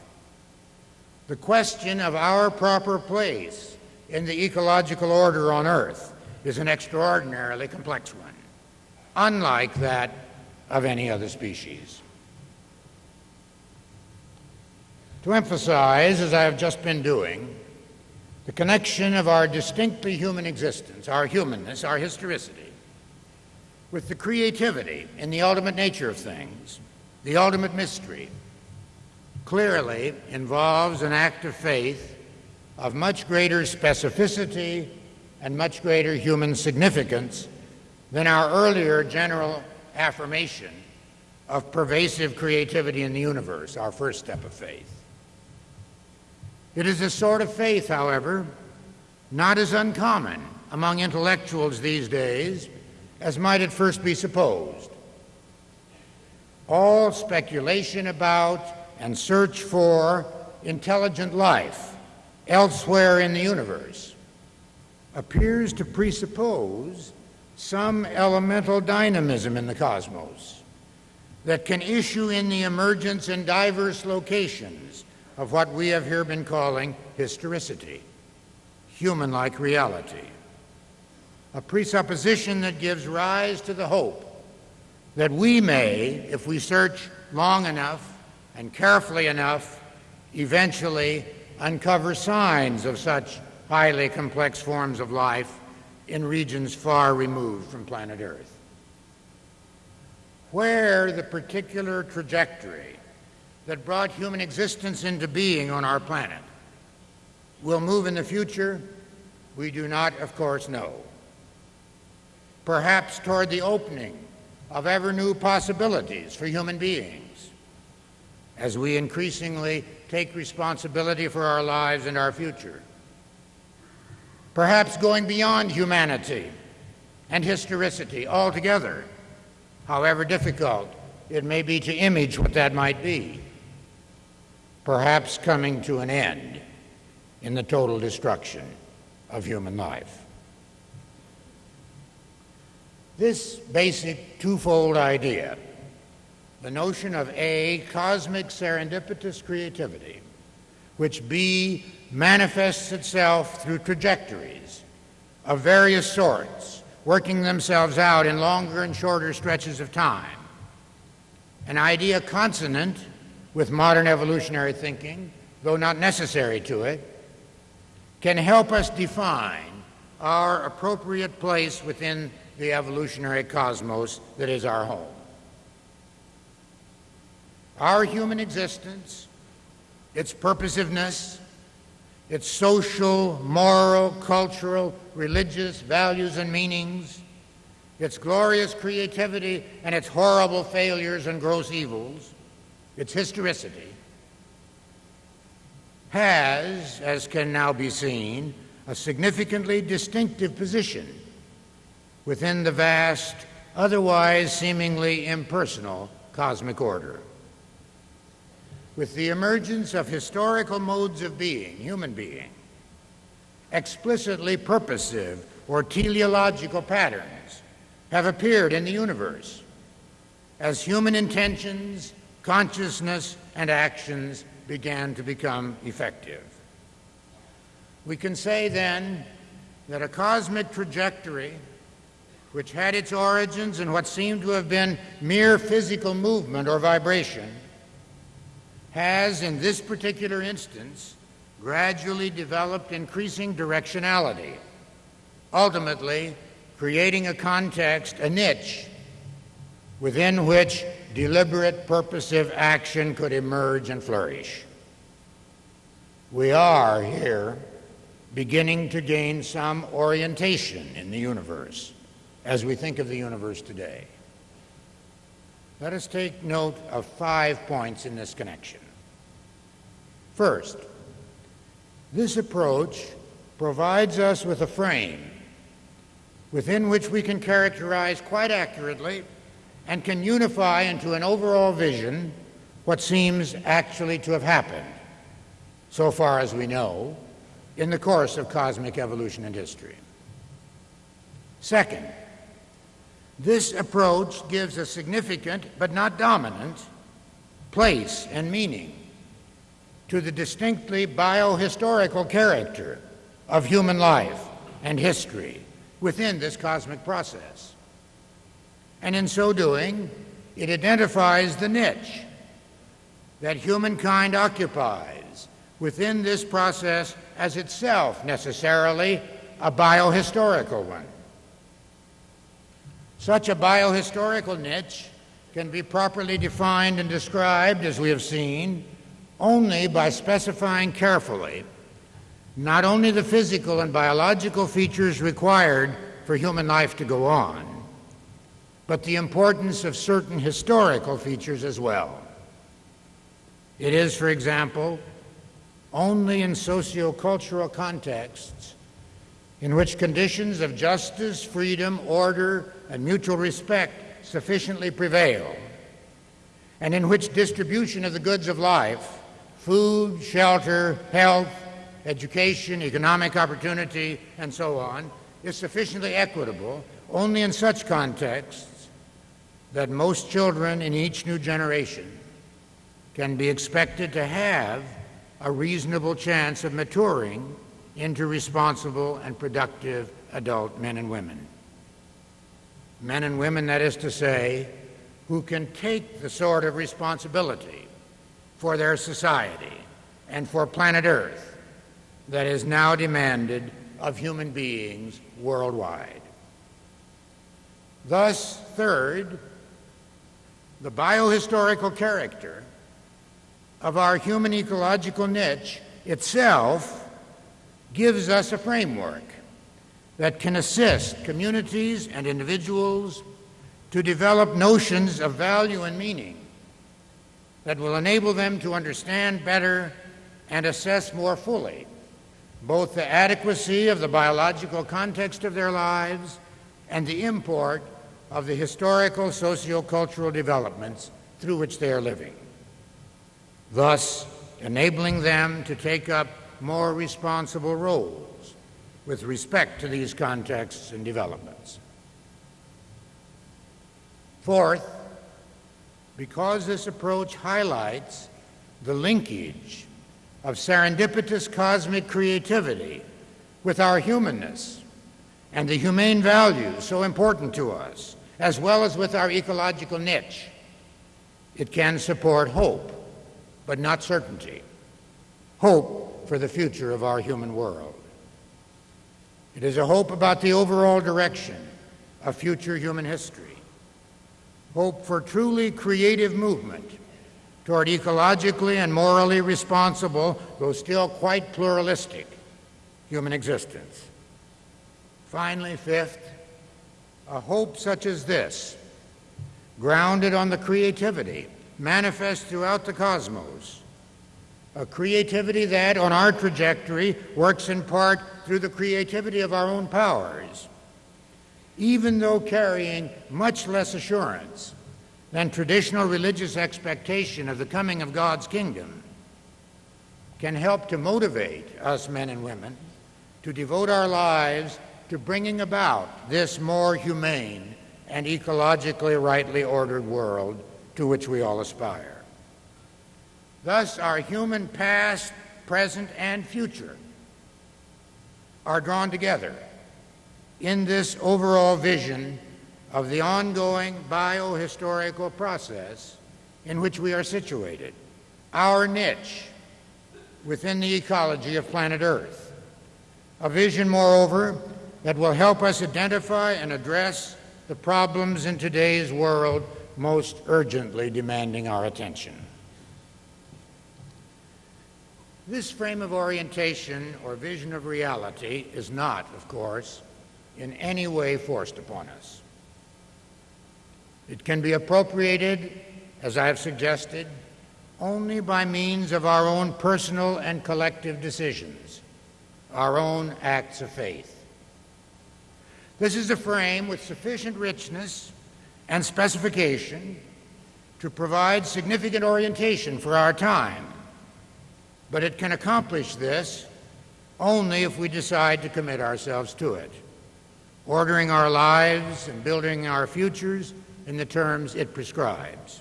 the question of our proper place in the ecological order on Earth is an extraordinarily complex one, unlike that of any other species. To emphasize, as I have just been doing, the connection of our distinctly human existence, our humanness, our historicity, with the creativity in the ultimate nature of things, the ultimate mystery, clearly involves an act of faith of much greater specificity and much greater human significance than our earlier general affirmation of pervasive creativity in the universe, our first step of faith. It is a sort of faith, however, not as uncommon among intellectuals these days as might at first be supposed. All speculation about and search for intelligent life elsewhere in the universe appears to presuppose some elemental dynamism in the cosmos that can issue in the emergence in diverse locations of what we have here been calling historicity, human like reality. A presupposition that gives rise to the hope that we may, if we search long enough and carefully enough, eventually uncover signs of such highly complex forms of life in regions far removed from planet Earth. Where the particular trajectory that brought human existence into being on our planet will move in the future, we do not, of course, know. Perhaps toward the opening of ever new possibilities for human beings as we increasingly take responsibility for our lives and our future. Perhaps going beyond humanity and historicity altogether, however difficult it may be to image what that might be. Perhaps coming to an end in the total destruction of human life. This basic twofold idea, the notion of A, cosmic serendipitous creativity, which B, manifests itself through trajectories of various sorts, working themselves out in longer and shorter stretches of time. An idea consonant with modern evolutionary thinking, though not necessary to it, can help us define our appropriate place within the evolutionary cosmos that is our home. Our human existence, its purposiveness, its social, moral, cultural, religious values and meanings, its glorious creativity and its horrible failures and gross evils, its historicity, has, as can now be seen, a significantly distinctive position within the vast, otherwise seemingly impersonal cosmic order. With the emergence of historical modes of being, human being, explicitly purposive or teleological patterns have appeared in the universe as human intentions, consciousness, and actions began to become effective. We can say then that a cosmic trajectory which had its origins in what seemed to have been mere physical movement or vibration, has, in this particular instance, gradually developed increasing directionality, ultimately creating a context, a niche, within which deliberate, purposive action could emerge and flourish. We are here beginning to gain some orientation in the universe as we think of the universe today. Let us take note of five points in this connection. First, this approach provides us with a frame within which we can characterize quite accurately and can unify into an overall vision what seems actually to have happened, so far as we know, in the course of cosmic evolution and history. Second, this approach gives a significant, but not dominant, place and meaning to the distinctly biohistorical character of human life and history within this cosmic process. And in so doing, it identifies the niche that humankind occupies within this process as itself necessarily a biohistorical one. Such a biohistorical niche can be properly defined and described, as we have seen, only by specifying carefully not only the physical and biological features required for human life to go on, but the importance of certain historical features as well. It is, for example, only in sociocultural contexts in which conditions of justice, freedom, order, and mutual respect sufficiently prevail, and in which distribution of the goods of life food, shelter, health, education, economic opportunity, and so on is sufficiently equitable only in such contexts that most children in each new generation can be expected to have a reasonable chance of maturing into responsible and productive adult men and women. Men and women, that is to say, who can take the sort of responsibility for their society and for planet Earth that is now demanded of human beings worldwide. Thus, third, the biohistorical character of our human ecological niche itself gives us a framework that can assist communities and individuals to develop notions of value and meaning that will enable them to understand better and assess more fully both the adequacy of the biological context of their lives and the import of the historical sociocultural developments through which they are living, thus enabling them to take up more responsible roles with respect to these contexts and developments. Fourth, because this approach highlights the linkage of serendipitous cosmic creativity with our humanness and the humane values so important to us, as well as with our ecological niche. It can support hope, but not certainty. Hope for the future of our human world. It is a hope about the overall direction of future human history. Hope for truly creative movement toward ecologically and morally responsible, though still quite pluralistic, human existence. Finally, fifth, a hope such as this, grounded on the creativity manifest throughout the cosmos, a creativity that, on our trajectory, works in part through the creativity of our own powers, even though carrying much less assurance than traditional religious expectation of the coming of God's kingdom can help to motivate us men and women to devote our lives to bringing about this more humane and ecologically rightly ordered world to which we all aspire. Thus, our human past, present, and future are drawn together in this overall vision of the ongoing biohistorical process in which we are situated, our niche within the ecology of planet Earth. A vision, moreover, that will help us identify and address the problems in today's world most urgently demanding our attention. This frame of orientation or vision of reality is not, of course, in any way forced upon us. It can be appropriated, as I have suggested, only by means of our own personal and collective decisions, our own acts of faith. This is a frame with sufficient richness and specification to provide significant orientation for our time, but it can accomplish this only if we decide to commit ourselves to it, ordering our lives and building our futures in the terms it prescribes.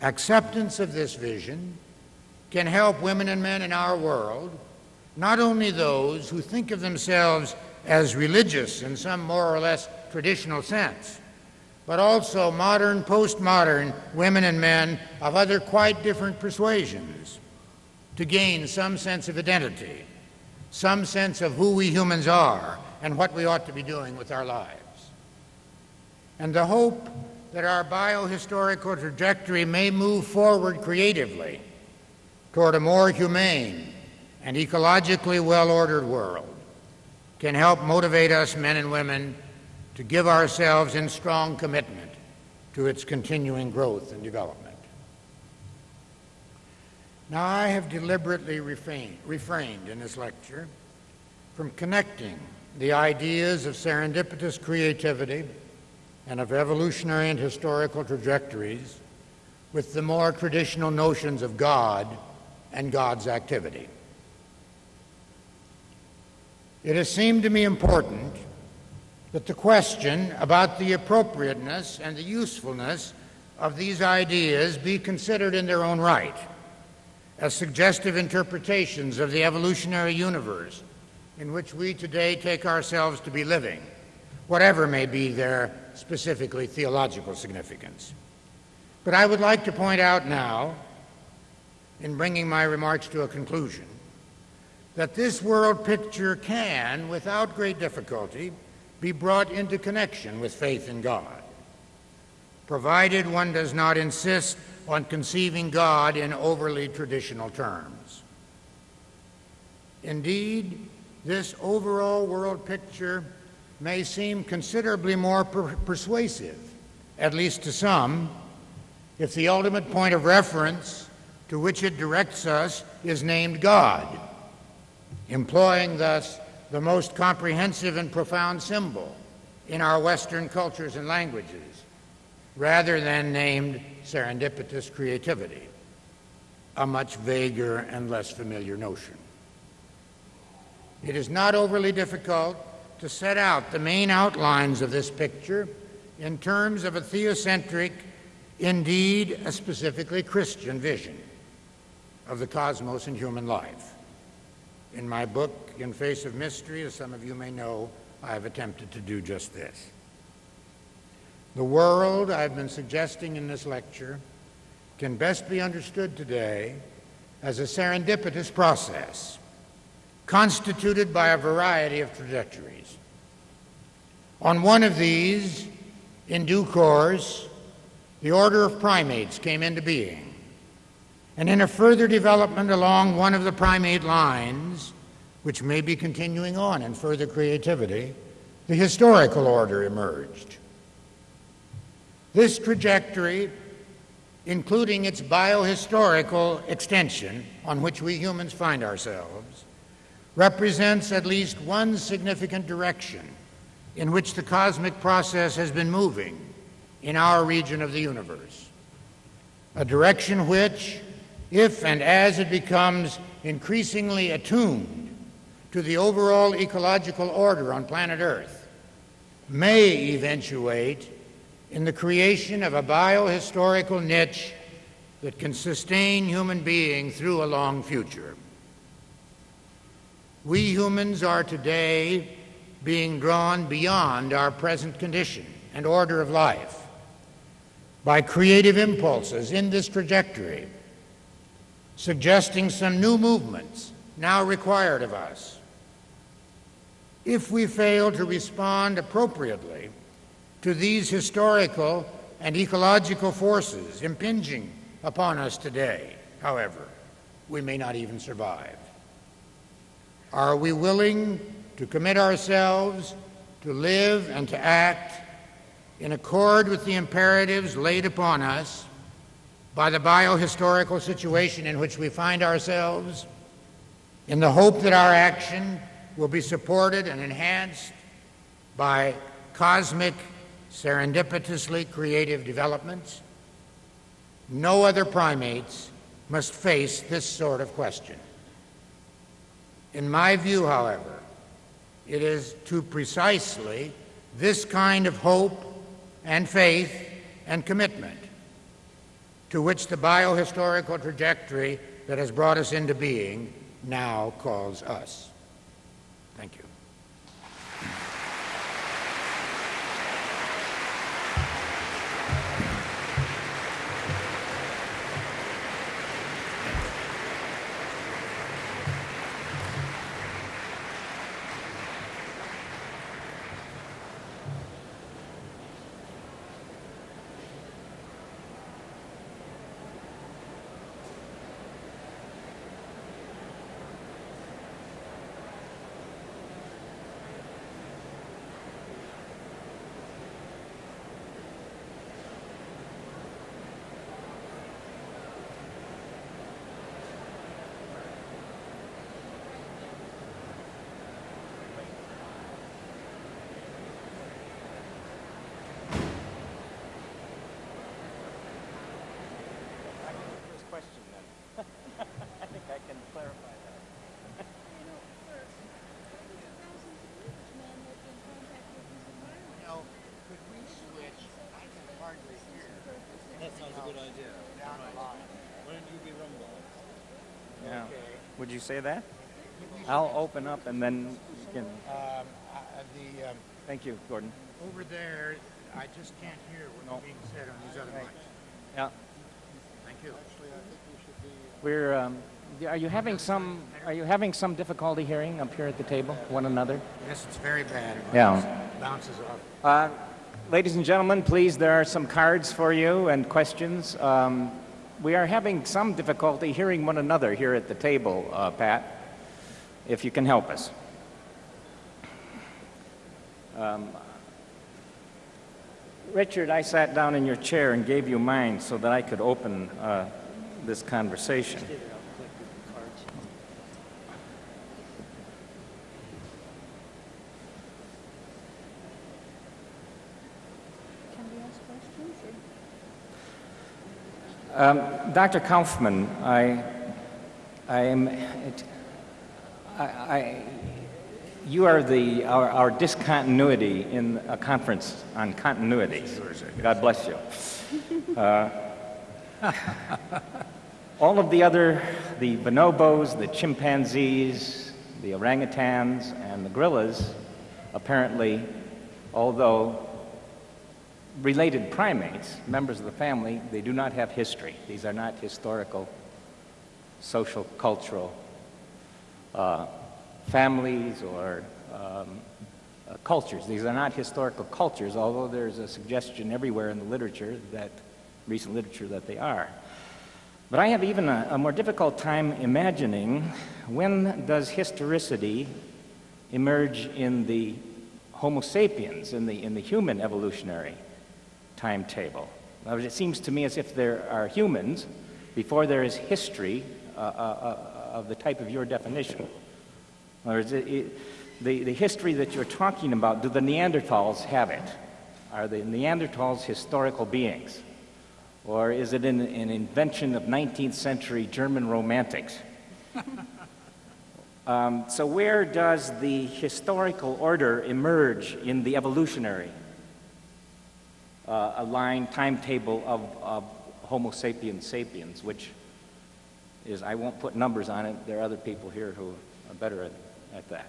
Acceptance of this vision can help women and men in our world, not only those who think of themselves as religious in some more or less traditional sense, but also modern, postmodern women and men of other quite different persuasions to gain some sense of identity, some sense of who we humans are and what we ought to be doing with our lives and the hope that our biohistorical trajectory may move forward creatively toward a more humane and ecologically well ordered world can help motivate us men and women to give ourselves in strong commitment to its continuing growth and development. Now, I have deliberately refrained, refrained in this lecture from connecting the ideas of serendipitous creativity and of evolutionary and historical trajectories with the more traditional notions of God and God's activity. It has seemed to me important that the question about the appropriateness and the usefulness of these ideas be considered in their own right as suggestive interpretations of the evolutionary universe in which we today take ourselves to be living, whatever may be their specifically theological significance. But I would like to point out now, in bringing my remarks to a conclusion, that this world picture can, without great difficulty, be brought into connection with faith in God, provided one does not insist on conceiving God in overly traditional terms. Indeed, this overall world picture may seem considerably more per- persuasive, at least to some, if the ultimate point of reference to which it directs us is named God, employing thus the most comprehensive and profound symbol in our Western cultures and languages, rather than named serendipitous creativity, a much vaguer and less familiar notion. It is not overly difficult to set out the main outlines of this picture in terms of a theocentric, indeed a specifically Christian vision of the cosmos and human life. In my book, In Face of Mystery, as some of you may know, I have attempted to do just this. The world I've been suggesting in this lecture can best be understood today as a serendipitous process constituted by a variety of trajectories. On one of these, in due course, the order of primates came into being. And in a further development along one of the primate lines, which may be continuing on in further creativity, the historical order emerged. This trajectory, including its biohistorical extension on which we humans find ourselves, represents at least one significant direction in which the cosmic process has been moving in our region of the universe. A direction which, if and as it becomes increasingly attuned to the overall ecological order on planet Earth, may eventuate in the creation of a biohistorical niche that can sustain human being through a long future. We humans are today being drawn beyond our present condition and order of life by creative impulses in this trajectory, suggesting some new movements now required of us. If we fail to respond appropriately to these historical and ecological forces impinging upon us today, however, we may not even survive. Are we willing to commit ourselves to live and to act in accord with the imperatives laid upon us by the biohistorical situation in which we find ourselves, in the hope that our action will be supported and enhanced by cosmic, serendipitously creative developments? No other primates must face this sort of question. In my view, however, it is to precisely this kind of hope and faith and commitment to which the biohistorical trajectory that has brought us into being now calls us. Thank you. First question then. I think I can clarify that. You know, first, hundreds of thousands of years man lived in contact with his environment. Now, could we switch? I can hardly hear. That sounds a good idea. Down the line. Why don't you be rumble? Yeah. Okay. Would you say that? I'll open up and then you can. Um, uh, the um, Thank you, Gordon. over there, I just can't hear what's No. being said on these other Right. mics. Yeah. Thank you. We're. Um, are you having some? Are you having some difficulty hearing up here at the table, one another? Yes, it's very bad. It Yeah. bounces off. Uh, ladies and gentlemen, please, there are some cards for you and questions. Um, we are having some difficulty hearing one another here at the table, uh, Pat, if you can help us. Um, Richard, I sat down in your chair and gave you mine so that I could open uh, this conversation. Can we ask questions or? Um, Dr. Kaufman, I, I am, it, I, I, you are the, our, our discontinuity in a conference on continuity. God bless you. Uh, all of the other, the bonobos, the chimpanzees, the orangutans, and the gorillas, apparently, although related primates, members of the family, they do not have history. These are not historical, social, cultural uh, families or um, uh, cultures. These are not historical cultures, although there's a suggestion everywhere in the literature that, recent literature, that they are. But I have even a, a more difficult time imagining when does historicity emerge in the Homo sapiens, in the, in the human evolutionary timetable. In other words, it seems to me as if there are humans before there is history uh, uh, uh, of the type of your definition. In other words, it, it, the, the history that you're talking about, do the Neanderthals have it? Are the Neanderthals historical beings? Or is it an, an invention of 19th century German romantics? um, so, where does the historical order emerge in the evolutionary uh, a line timetable of, of Homo sapiens sapiens, which is, I won't put numbers on it, there are other people here who are better at, at that.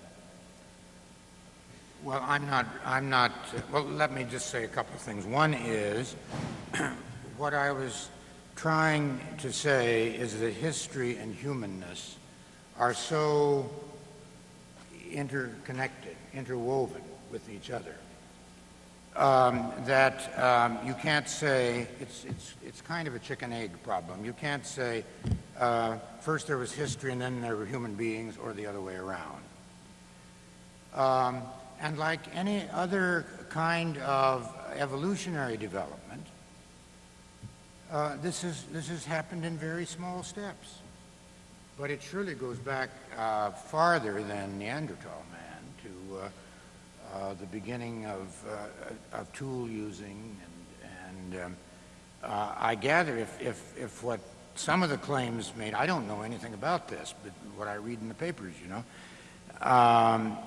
Well, I'm not, I'm not, well, let me just say a couple of things. One is, what I was trying to say is that history and humanness are so interconnected, interwoven with each other, um, that um, you can't say, it's, it's, it's kind of a chicken egg problem. You can't say, uh, first there was history and then there were human beings, or the other way around. Um, and like any other kind of evolutionary development, uh, this, is, this has happened in very small steps. But it surely goes back uh, farther than Neanderthal man to uh, the beginning of, uh, of tool using. And, and um, uh, I gather if, if, if what some of the claims made, I don't know anything about this, but what I read in the papers, you know, um,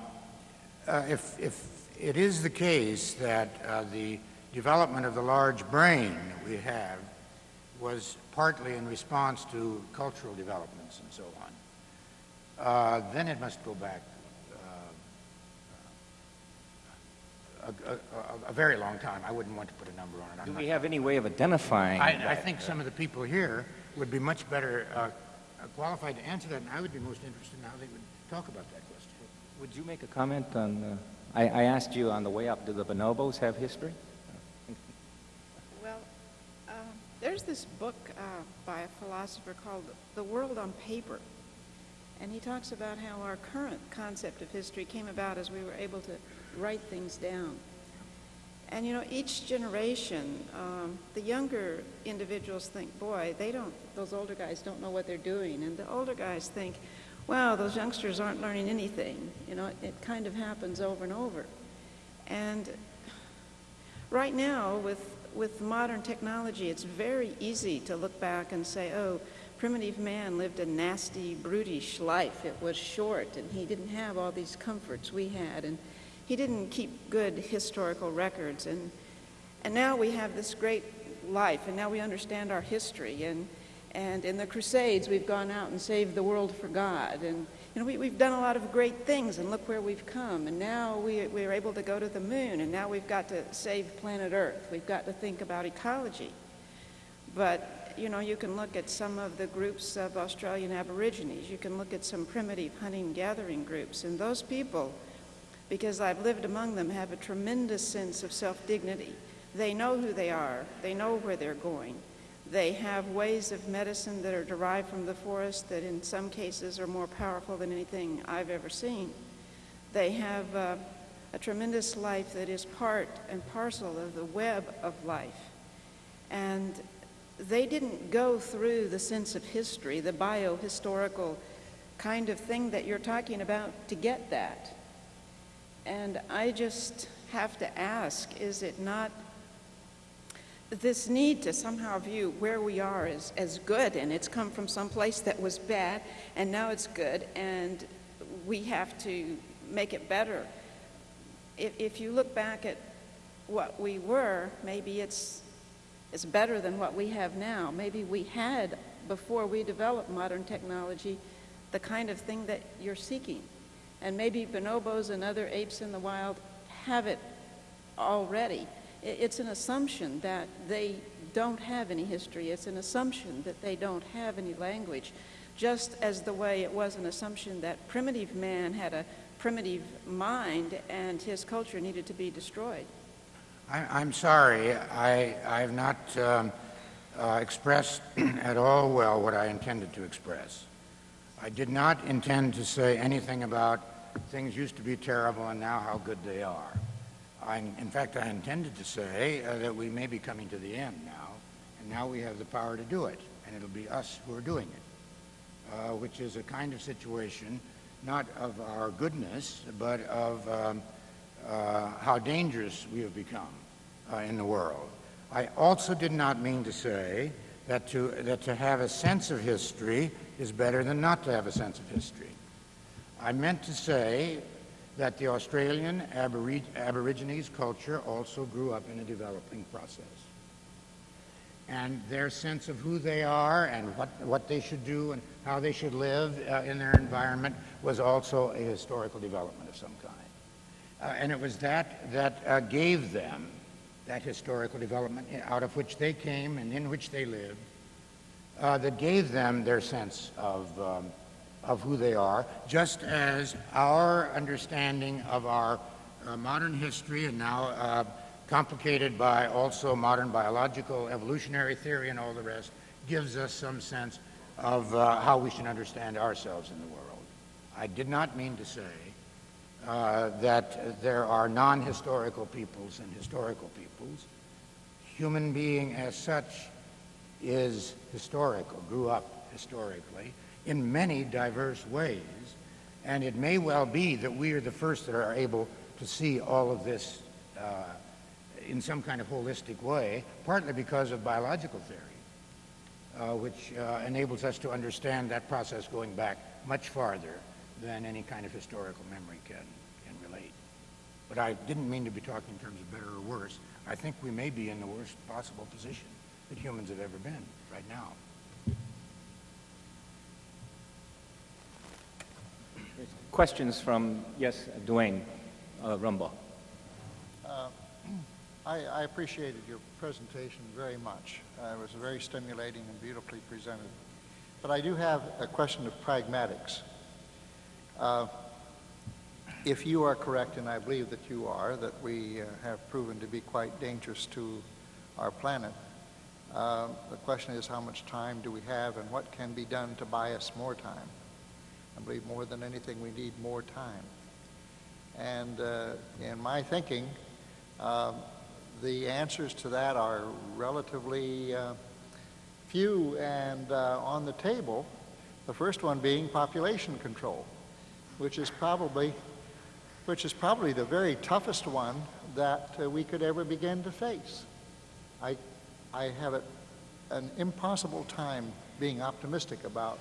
uh, if, if it is the case that uh, the development of the large brain that we have was partly in response to cultural developments and so on, uh, then it must go back a, a, a, a, very long time. I wouldn't want to put a number on it. I'm Do we have any way of identifying I, I think some of the people here would be much better uh, qualified to answer that, and I would be most interested in how they would talk about that question. Would you make a comment on, uh, I, I asked you on the way up, do the bonobos have history? Well, uh, there's this book uh, by a philosopher called The World on Paper. And he talks about how our current concept of history came about as we were able to write things down. And you know, each generation, um, the younger individuals think, boy, they don't, those older guys don't know what they're doing. And the older guys think, wow, those youngsters aren't learning anything. You know, it kind of happens over and over. And right now, with, with modern technology, it's very easy to look back and say, oh, primitive man lived a nasty, brutish life. It was short, and he didn't have all these comforts we had, and he didn't keep good historical records. And, and now we have this great life, and now we understand our history. And, and in the Crusades, we've gone out and saved the world for God. And you know, we, we've done a lot of great things, and look where we've come. And now we, we're able to go to the moon, and now we've got to save planet Earth. We've got to think about ecology. But, you know, you can look at some of the groups of Australian Aborigines. You can look at some primitive hunting gathering groups. And those people, because I've lived among them, have a tremendous sense of self dignity. They know who they are, they know where they're going. They have ways of medicine that are derived from the forest that, in some cases, are more powerful than anything I've ever seen. They have uh, a tremendous life that is part and parcel of the web of life. And they didn't go through the sense of history, the biohistorical kind of thing that you're talking about to get that. And I just have to ask, is it not this need to somehow view where we are as, as good, and it's come from some place that was bad, and now it's good, and we have to make it better. If, if you look back at what we were, maybe it's, it's better than what we have now. Maybe we had, before we developed modern technology, the kind of thing that you're seeking. And maybe bonobos and other apes in the wild have it already. It's an assumption that they don't have any history. It's an assumption that they don't have any language, just as the way it was an assumption that primitive man had a primitive mind and his culture needed to be destroyed. I, I'm sorry, I, I have not um, uh, expressed at all well what I intended to express. I did not intend to say anything about things used to be terrible and now how good they are. I, in fact, I intended to say uh, that we may be coming to the end now, and now we have the power to do it, and it'll be us who are doing it, uh, which is a kind of situation not of our goodness, but of um, uh, how dangerous we have become uh, in the world. I also did not mean to say that to, that to have a sense of history is better than not to have a sense of history. I meant to say that the Australian Aborig- Aborigines culture also grew up in a developing process. And their sense of who they are and what, what they should do and how they should live uh, in their environment was also a historical development of some kind. Uh, and it was that that uh, gave them that historical development out of which they came and in which they lived, uh, that gave them their sense of, um, of who they are, just as our understanding of our uh, modern history and now uh, complicated by also modern biological evolutionary theory and all the rest, gives us some sense of uh, how we should understand ourselves in the world. I did not mean to say uh, that there are non-historical peoples and historical peoples. Human being as such is historical, grew up historically in many diverse ways, and it may well be that we are the first that are able to see all of this uh, in some kind of holistic way, partly because of biological theory, uh, which uh, enables us to understand that process going back much farther than any kind of historical memory can, can relate. But I didn't mean to be talking in terms of better or worse. I think we may be in the worst possible position that humans have ever been right now. Questions from, yes, Duane uh, Rumbaugh. I, I appreciated your presentation very much. Uh, it was very stimulating and beautifully presented. But I do have a question of pragmatics. Uh, if you are correct, and I believe that you are, that we uh, have proven to be quite dangerous to our planet, uh, the question is how much time do we have and what can be done to buy us more time? I believe more than anything we need more time. And uh, in my thinking, um, the answers to that are relatively uh, few and uh, on the table. The first one being population control, which is probably, which is probably the very toughest one that uh, we could ever begin to face. I, I have a, an impossible time being optimistic about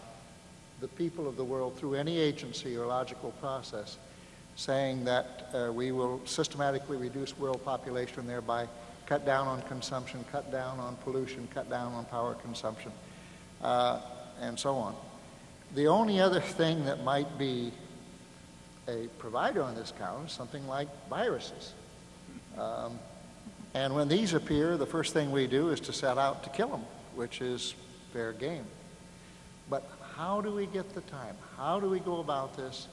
the people of the world through any agency or logical process saying that uh, we will systematically reduce world population thereby cut down on consumption, cut down on pollution, cut down on power consumption, uh, and so on. The only other thing that might be a provider on this count is something like viruses. Um, and when these appear, the first thing we do is to set out to kill them, which is fair game. But how do we get the time? How do we go about this?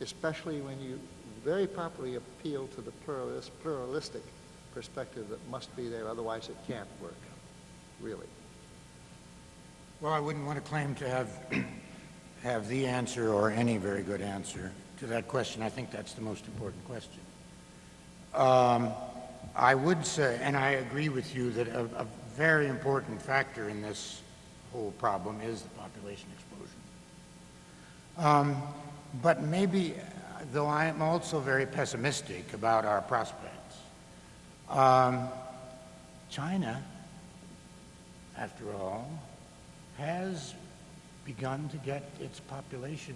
especially when you very properly appeal to the pluralist, pluralistic perspective that must be there, otherwise it can't work, really. Well, I wouldn't want to claim to have, have the answer or any very good answer to that question. I think that's the most important question. Um, I would say, and I agree with you, that a, a very important factor in this whole problem is the population explosion. Um, but maybe, though I am also very pessimistic about our prospects, um, China, after all, has begun to get its population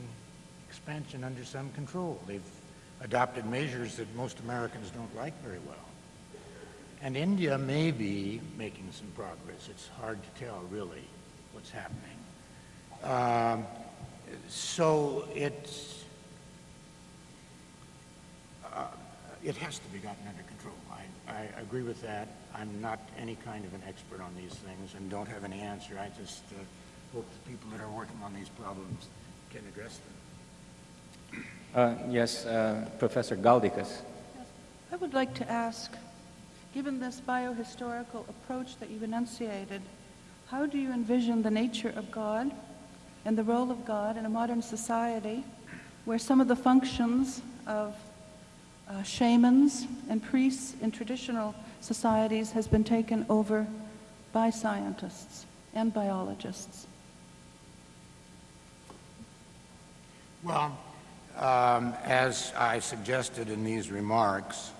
expansion under some control. They've adopted measures that most Americans don't like very well. And India may be making some progress. It's hard to tell, really, what's happening. Um, so it's, uh, it has to be gotten under control. I, I agree with that. I'm not any kind of an expert on these things and don't have any answer. I just uh, hope the people that are working on these problems can address them. Uh, yes, uh, Professor Galdikas. I would like to ask, given this biohistorical approach that you've enunciated, how do you envision the nature of God and the role of God in a modern society where some of the functions of uh, shamans and priests in traditional societies has been taken over by scientists and biologists? Well, um, as I suggested in these remarks,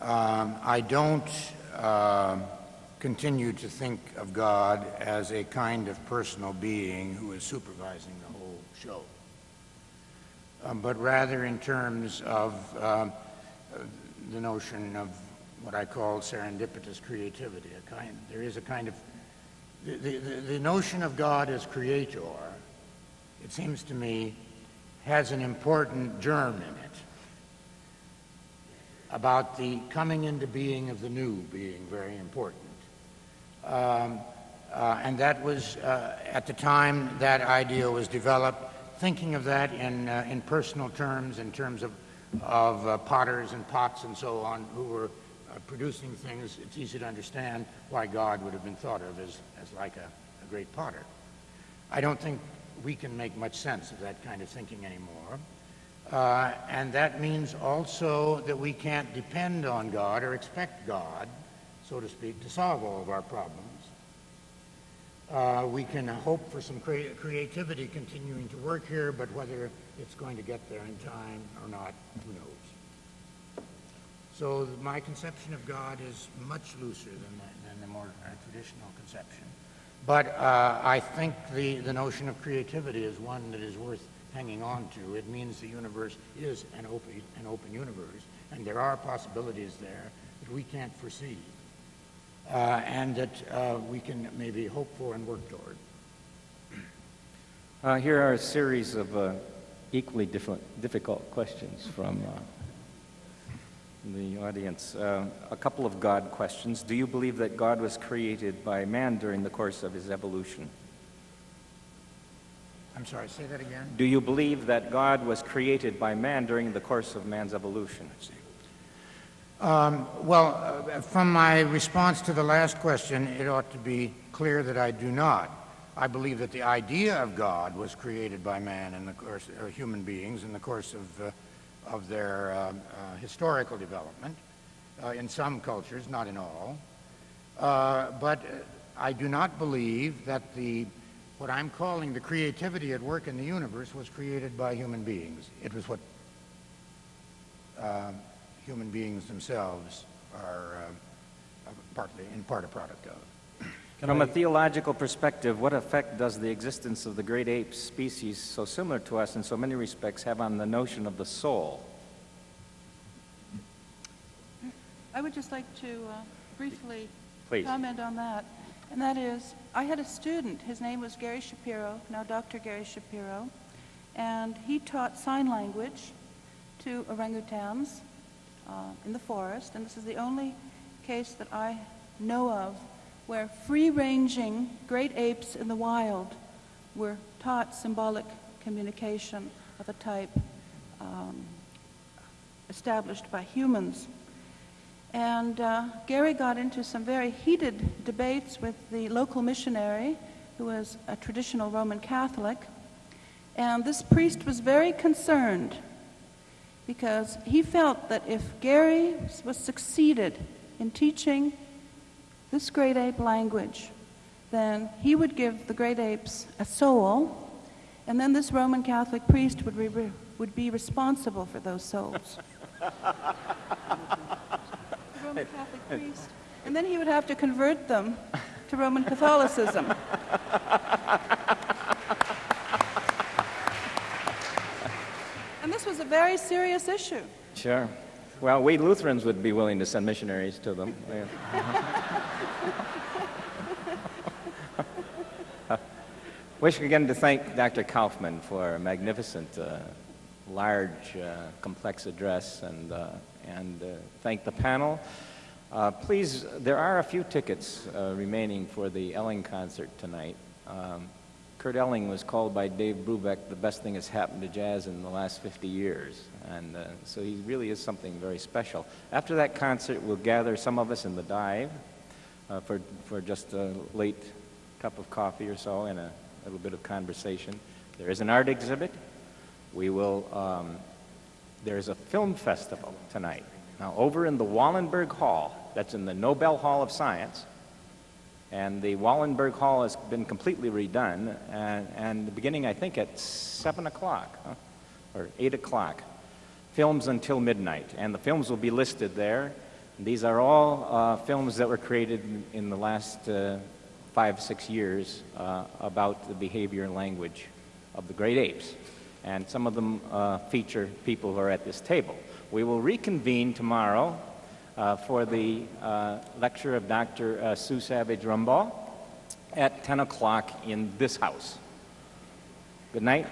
um, I don't uh, continue to think of God as a kind of personal being who is supervising the whole show, um, but rather in terms of um, the notion of what I call serendipitous creativity. Kind, there is a kind of the, the, the notion of God as creator. It seems to me has an important germ in it about the coming into being of the new being very important. Um, uh, and that was, uh, at the time that idea was developed, thinking of that in, uh, in personal terms, in terms of, of uh, potters and pots and so on, who were uh, producing things, it's easy to understand why God would have been thought of as, as like a, a great potter. I don't think we can make much sense of that kind of thinking anymore. Uh, and that means also that we can't depend on God or expect God, so to speak, to solve all of our problems. Uh, we can hope for some crea creativity continuing to work here, but whether it's going to get there in time or not, who knows. So my conception of God is much looser than the, than the more uh, traditional conception. But uh, I think the, the notion of creativity is one that is worth hanging on to. It means the universe is an open, an open universe, and there are possibilities there that we can't foresee, uh, and that uh, we can maybe hope for and work toward. Uh, here are a series of uh, equally difficult questions from uh, the audience. Uh, a couple of God questions. Do you believe that God was created by man during the course of his evolution? I'm sorry, say that again. Do you believe that God was created by man during the course of man's evolution? Um, well, uh, from my response to the last question, it ought to be clear that I do not. I believe that the idea of God was created by man in the course, uh, human beings in the course of uh, of their uh, uh, historical development uh, in some cultures, not in all. Uh, but I do not believe that the what I'm calling the creativity at work in the universe was created by human beings. It was what uh, human beings themselves are uh, partly, in part, a product of. From a theological perspective, what effect does the existence of the great ape species, so similar to us in so many respects, have on the notion of the soul? I would just like to uh, briefly Please. comment on that. And that is, I had a student, his name was Gary Shapiro, now Dr. Gary Shapiro, and he taught sign language to orangutans uh, in the forest, and this is the only case that I know of where free-ranging great apes in the wild were taught symbolic communication of a type um, established by humans. And uh, Gary got into some very heated debates with the local missionary, who was a traditional Roman Catholic. And this priest was very concerned because he felt that if Gary was succeeded in teaching this great ape language, then he would give the great apes a soul, and then this Roman Catholic priest would, would be responsible for those souls. the Roman Catholic priest. And then he would have to convert them to Roman Catholicism. and this was a very serious issue. Sure. Well, we Lutherans would be willing to send missionaries to them. Wish again to thank Dr. Kaufman for a magnificent, uh, large, uh, complex address, and, uh, and uh, thank the panel. Uh, please, there are a few tickets uh, remaining for the Elling concert tonight. Um, Kurt Elling was called by Dave Brubeck the best thing that's happened to jazz in the last 50 years. And uh, so he really is something very special. After that concert, we'll gather some of us in the dive uh, for, for just a late cup of coffee or so and a little bit of conversation. There is an art exhibit. We will, um, there's a film festival tonight. Now, over in the Wallenberg Hall, that's in the Nobel Hall of Science, and the Wallenberg Hall has been completely redone, and, and beginning, I think, at 7 o'clock huh? or 8 o'clock. Films until midnight, and the films will be listed there. These are all uh, films that were created in, the last uh, five, six years uh, about the behavior and language of the great apes. And some of them uh, feature people who are at this table. We will reconvene tomorrow uh, for the uh, lecture of Dr. Uh, Sue Savage Rumbaugh at 10 o'clock in this house. Good night.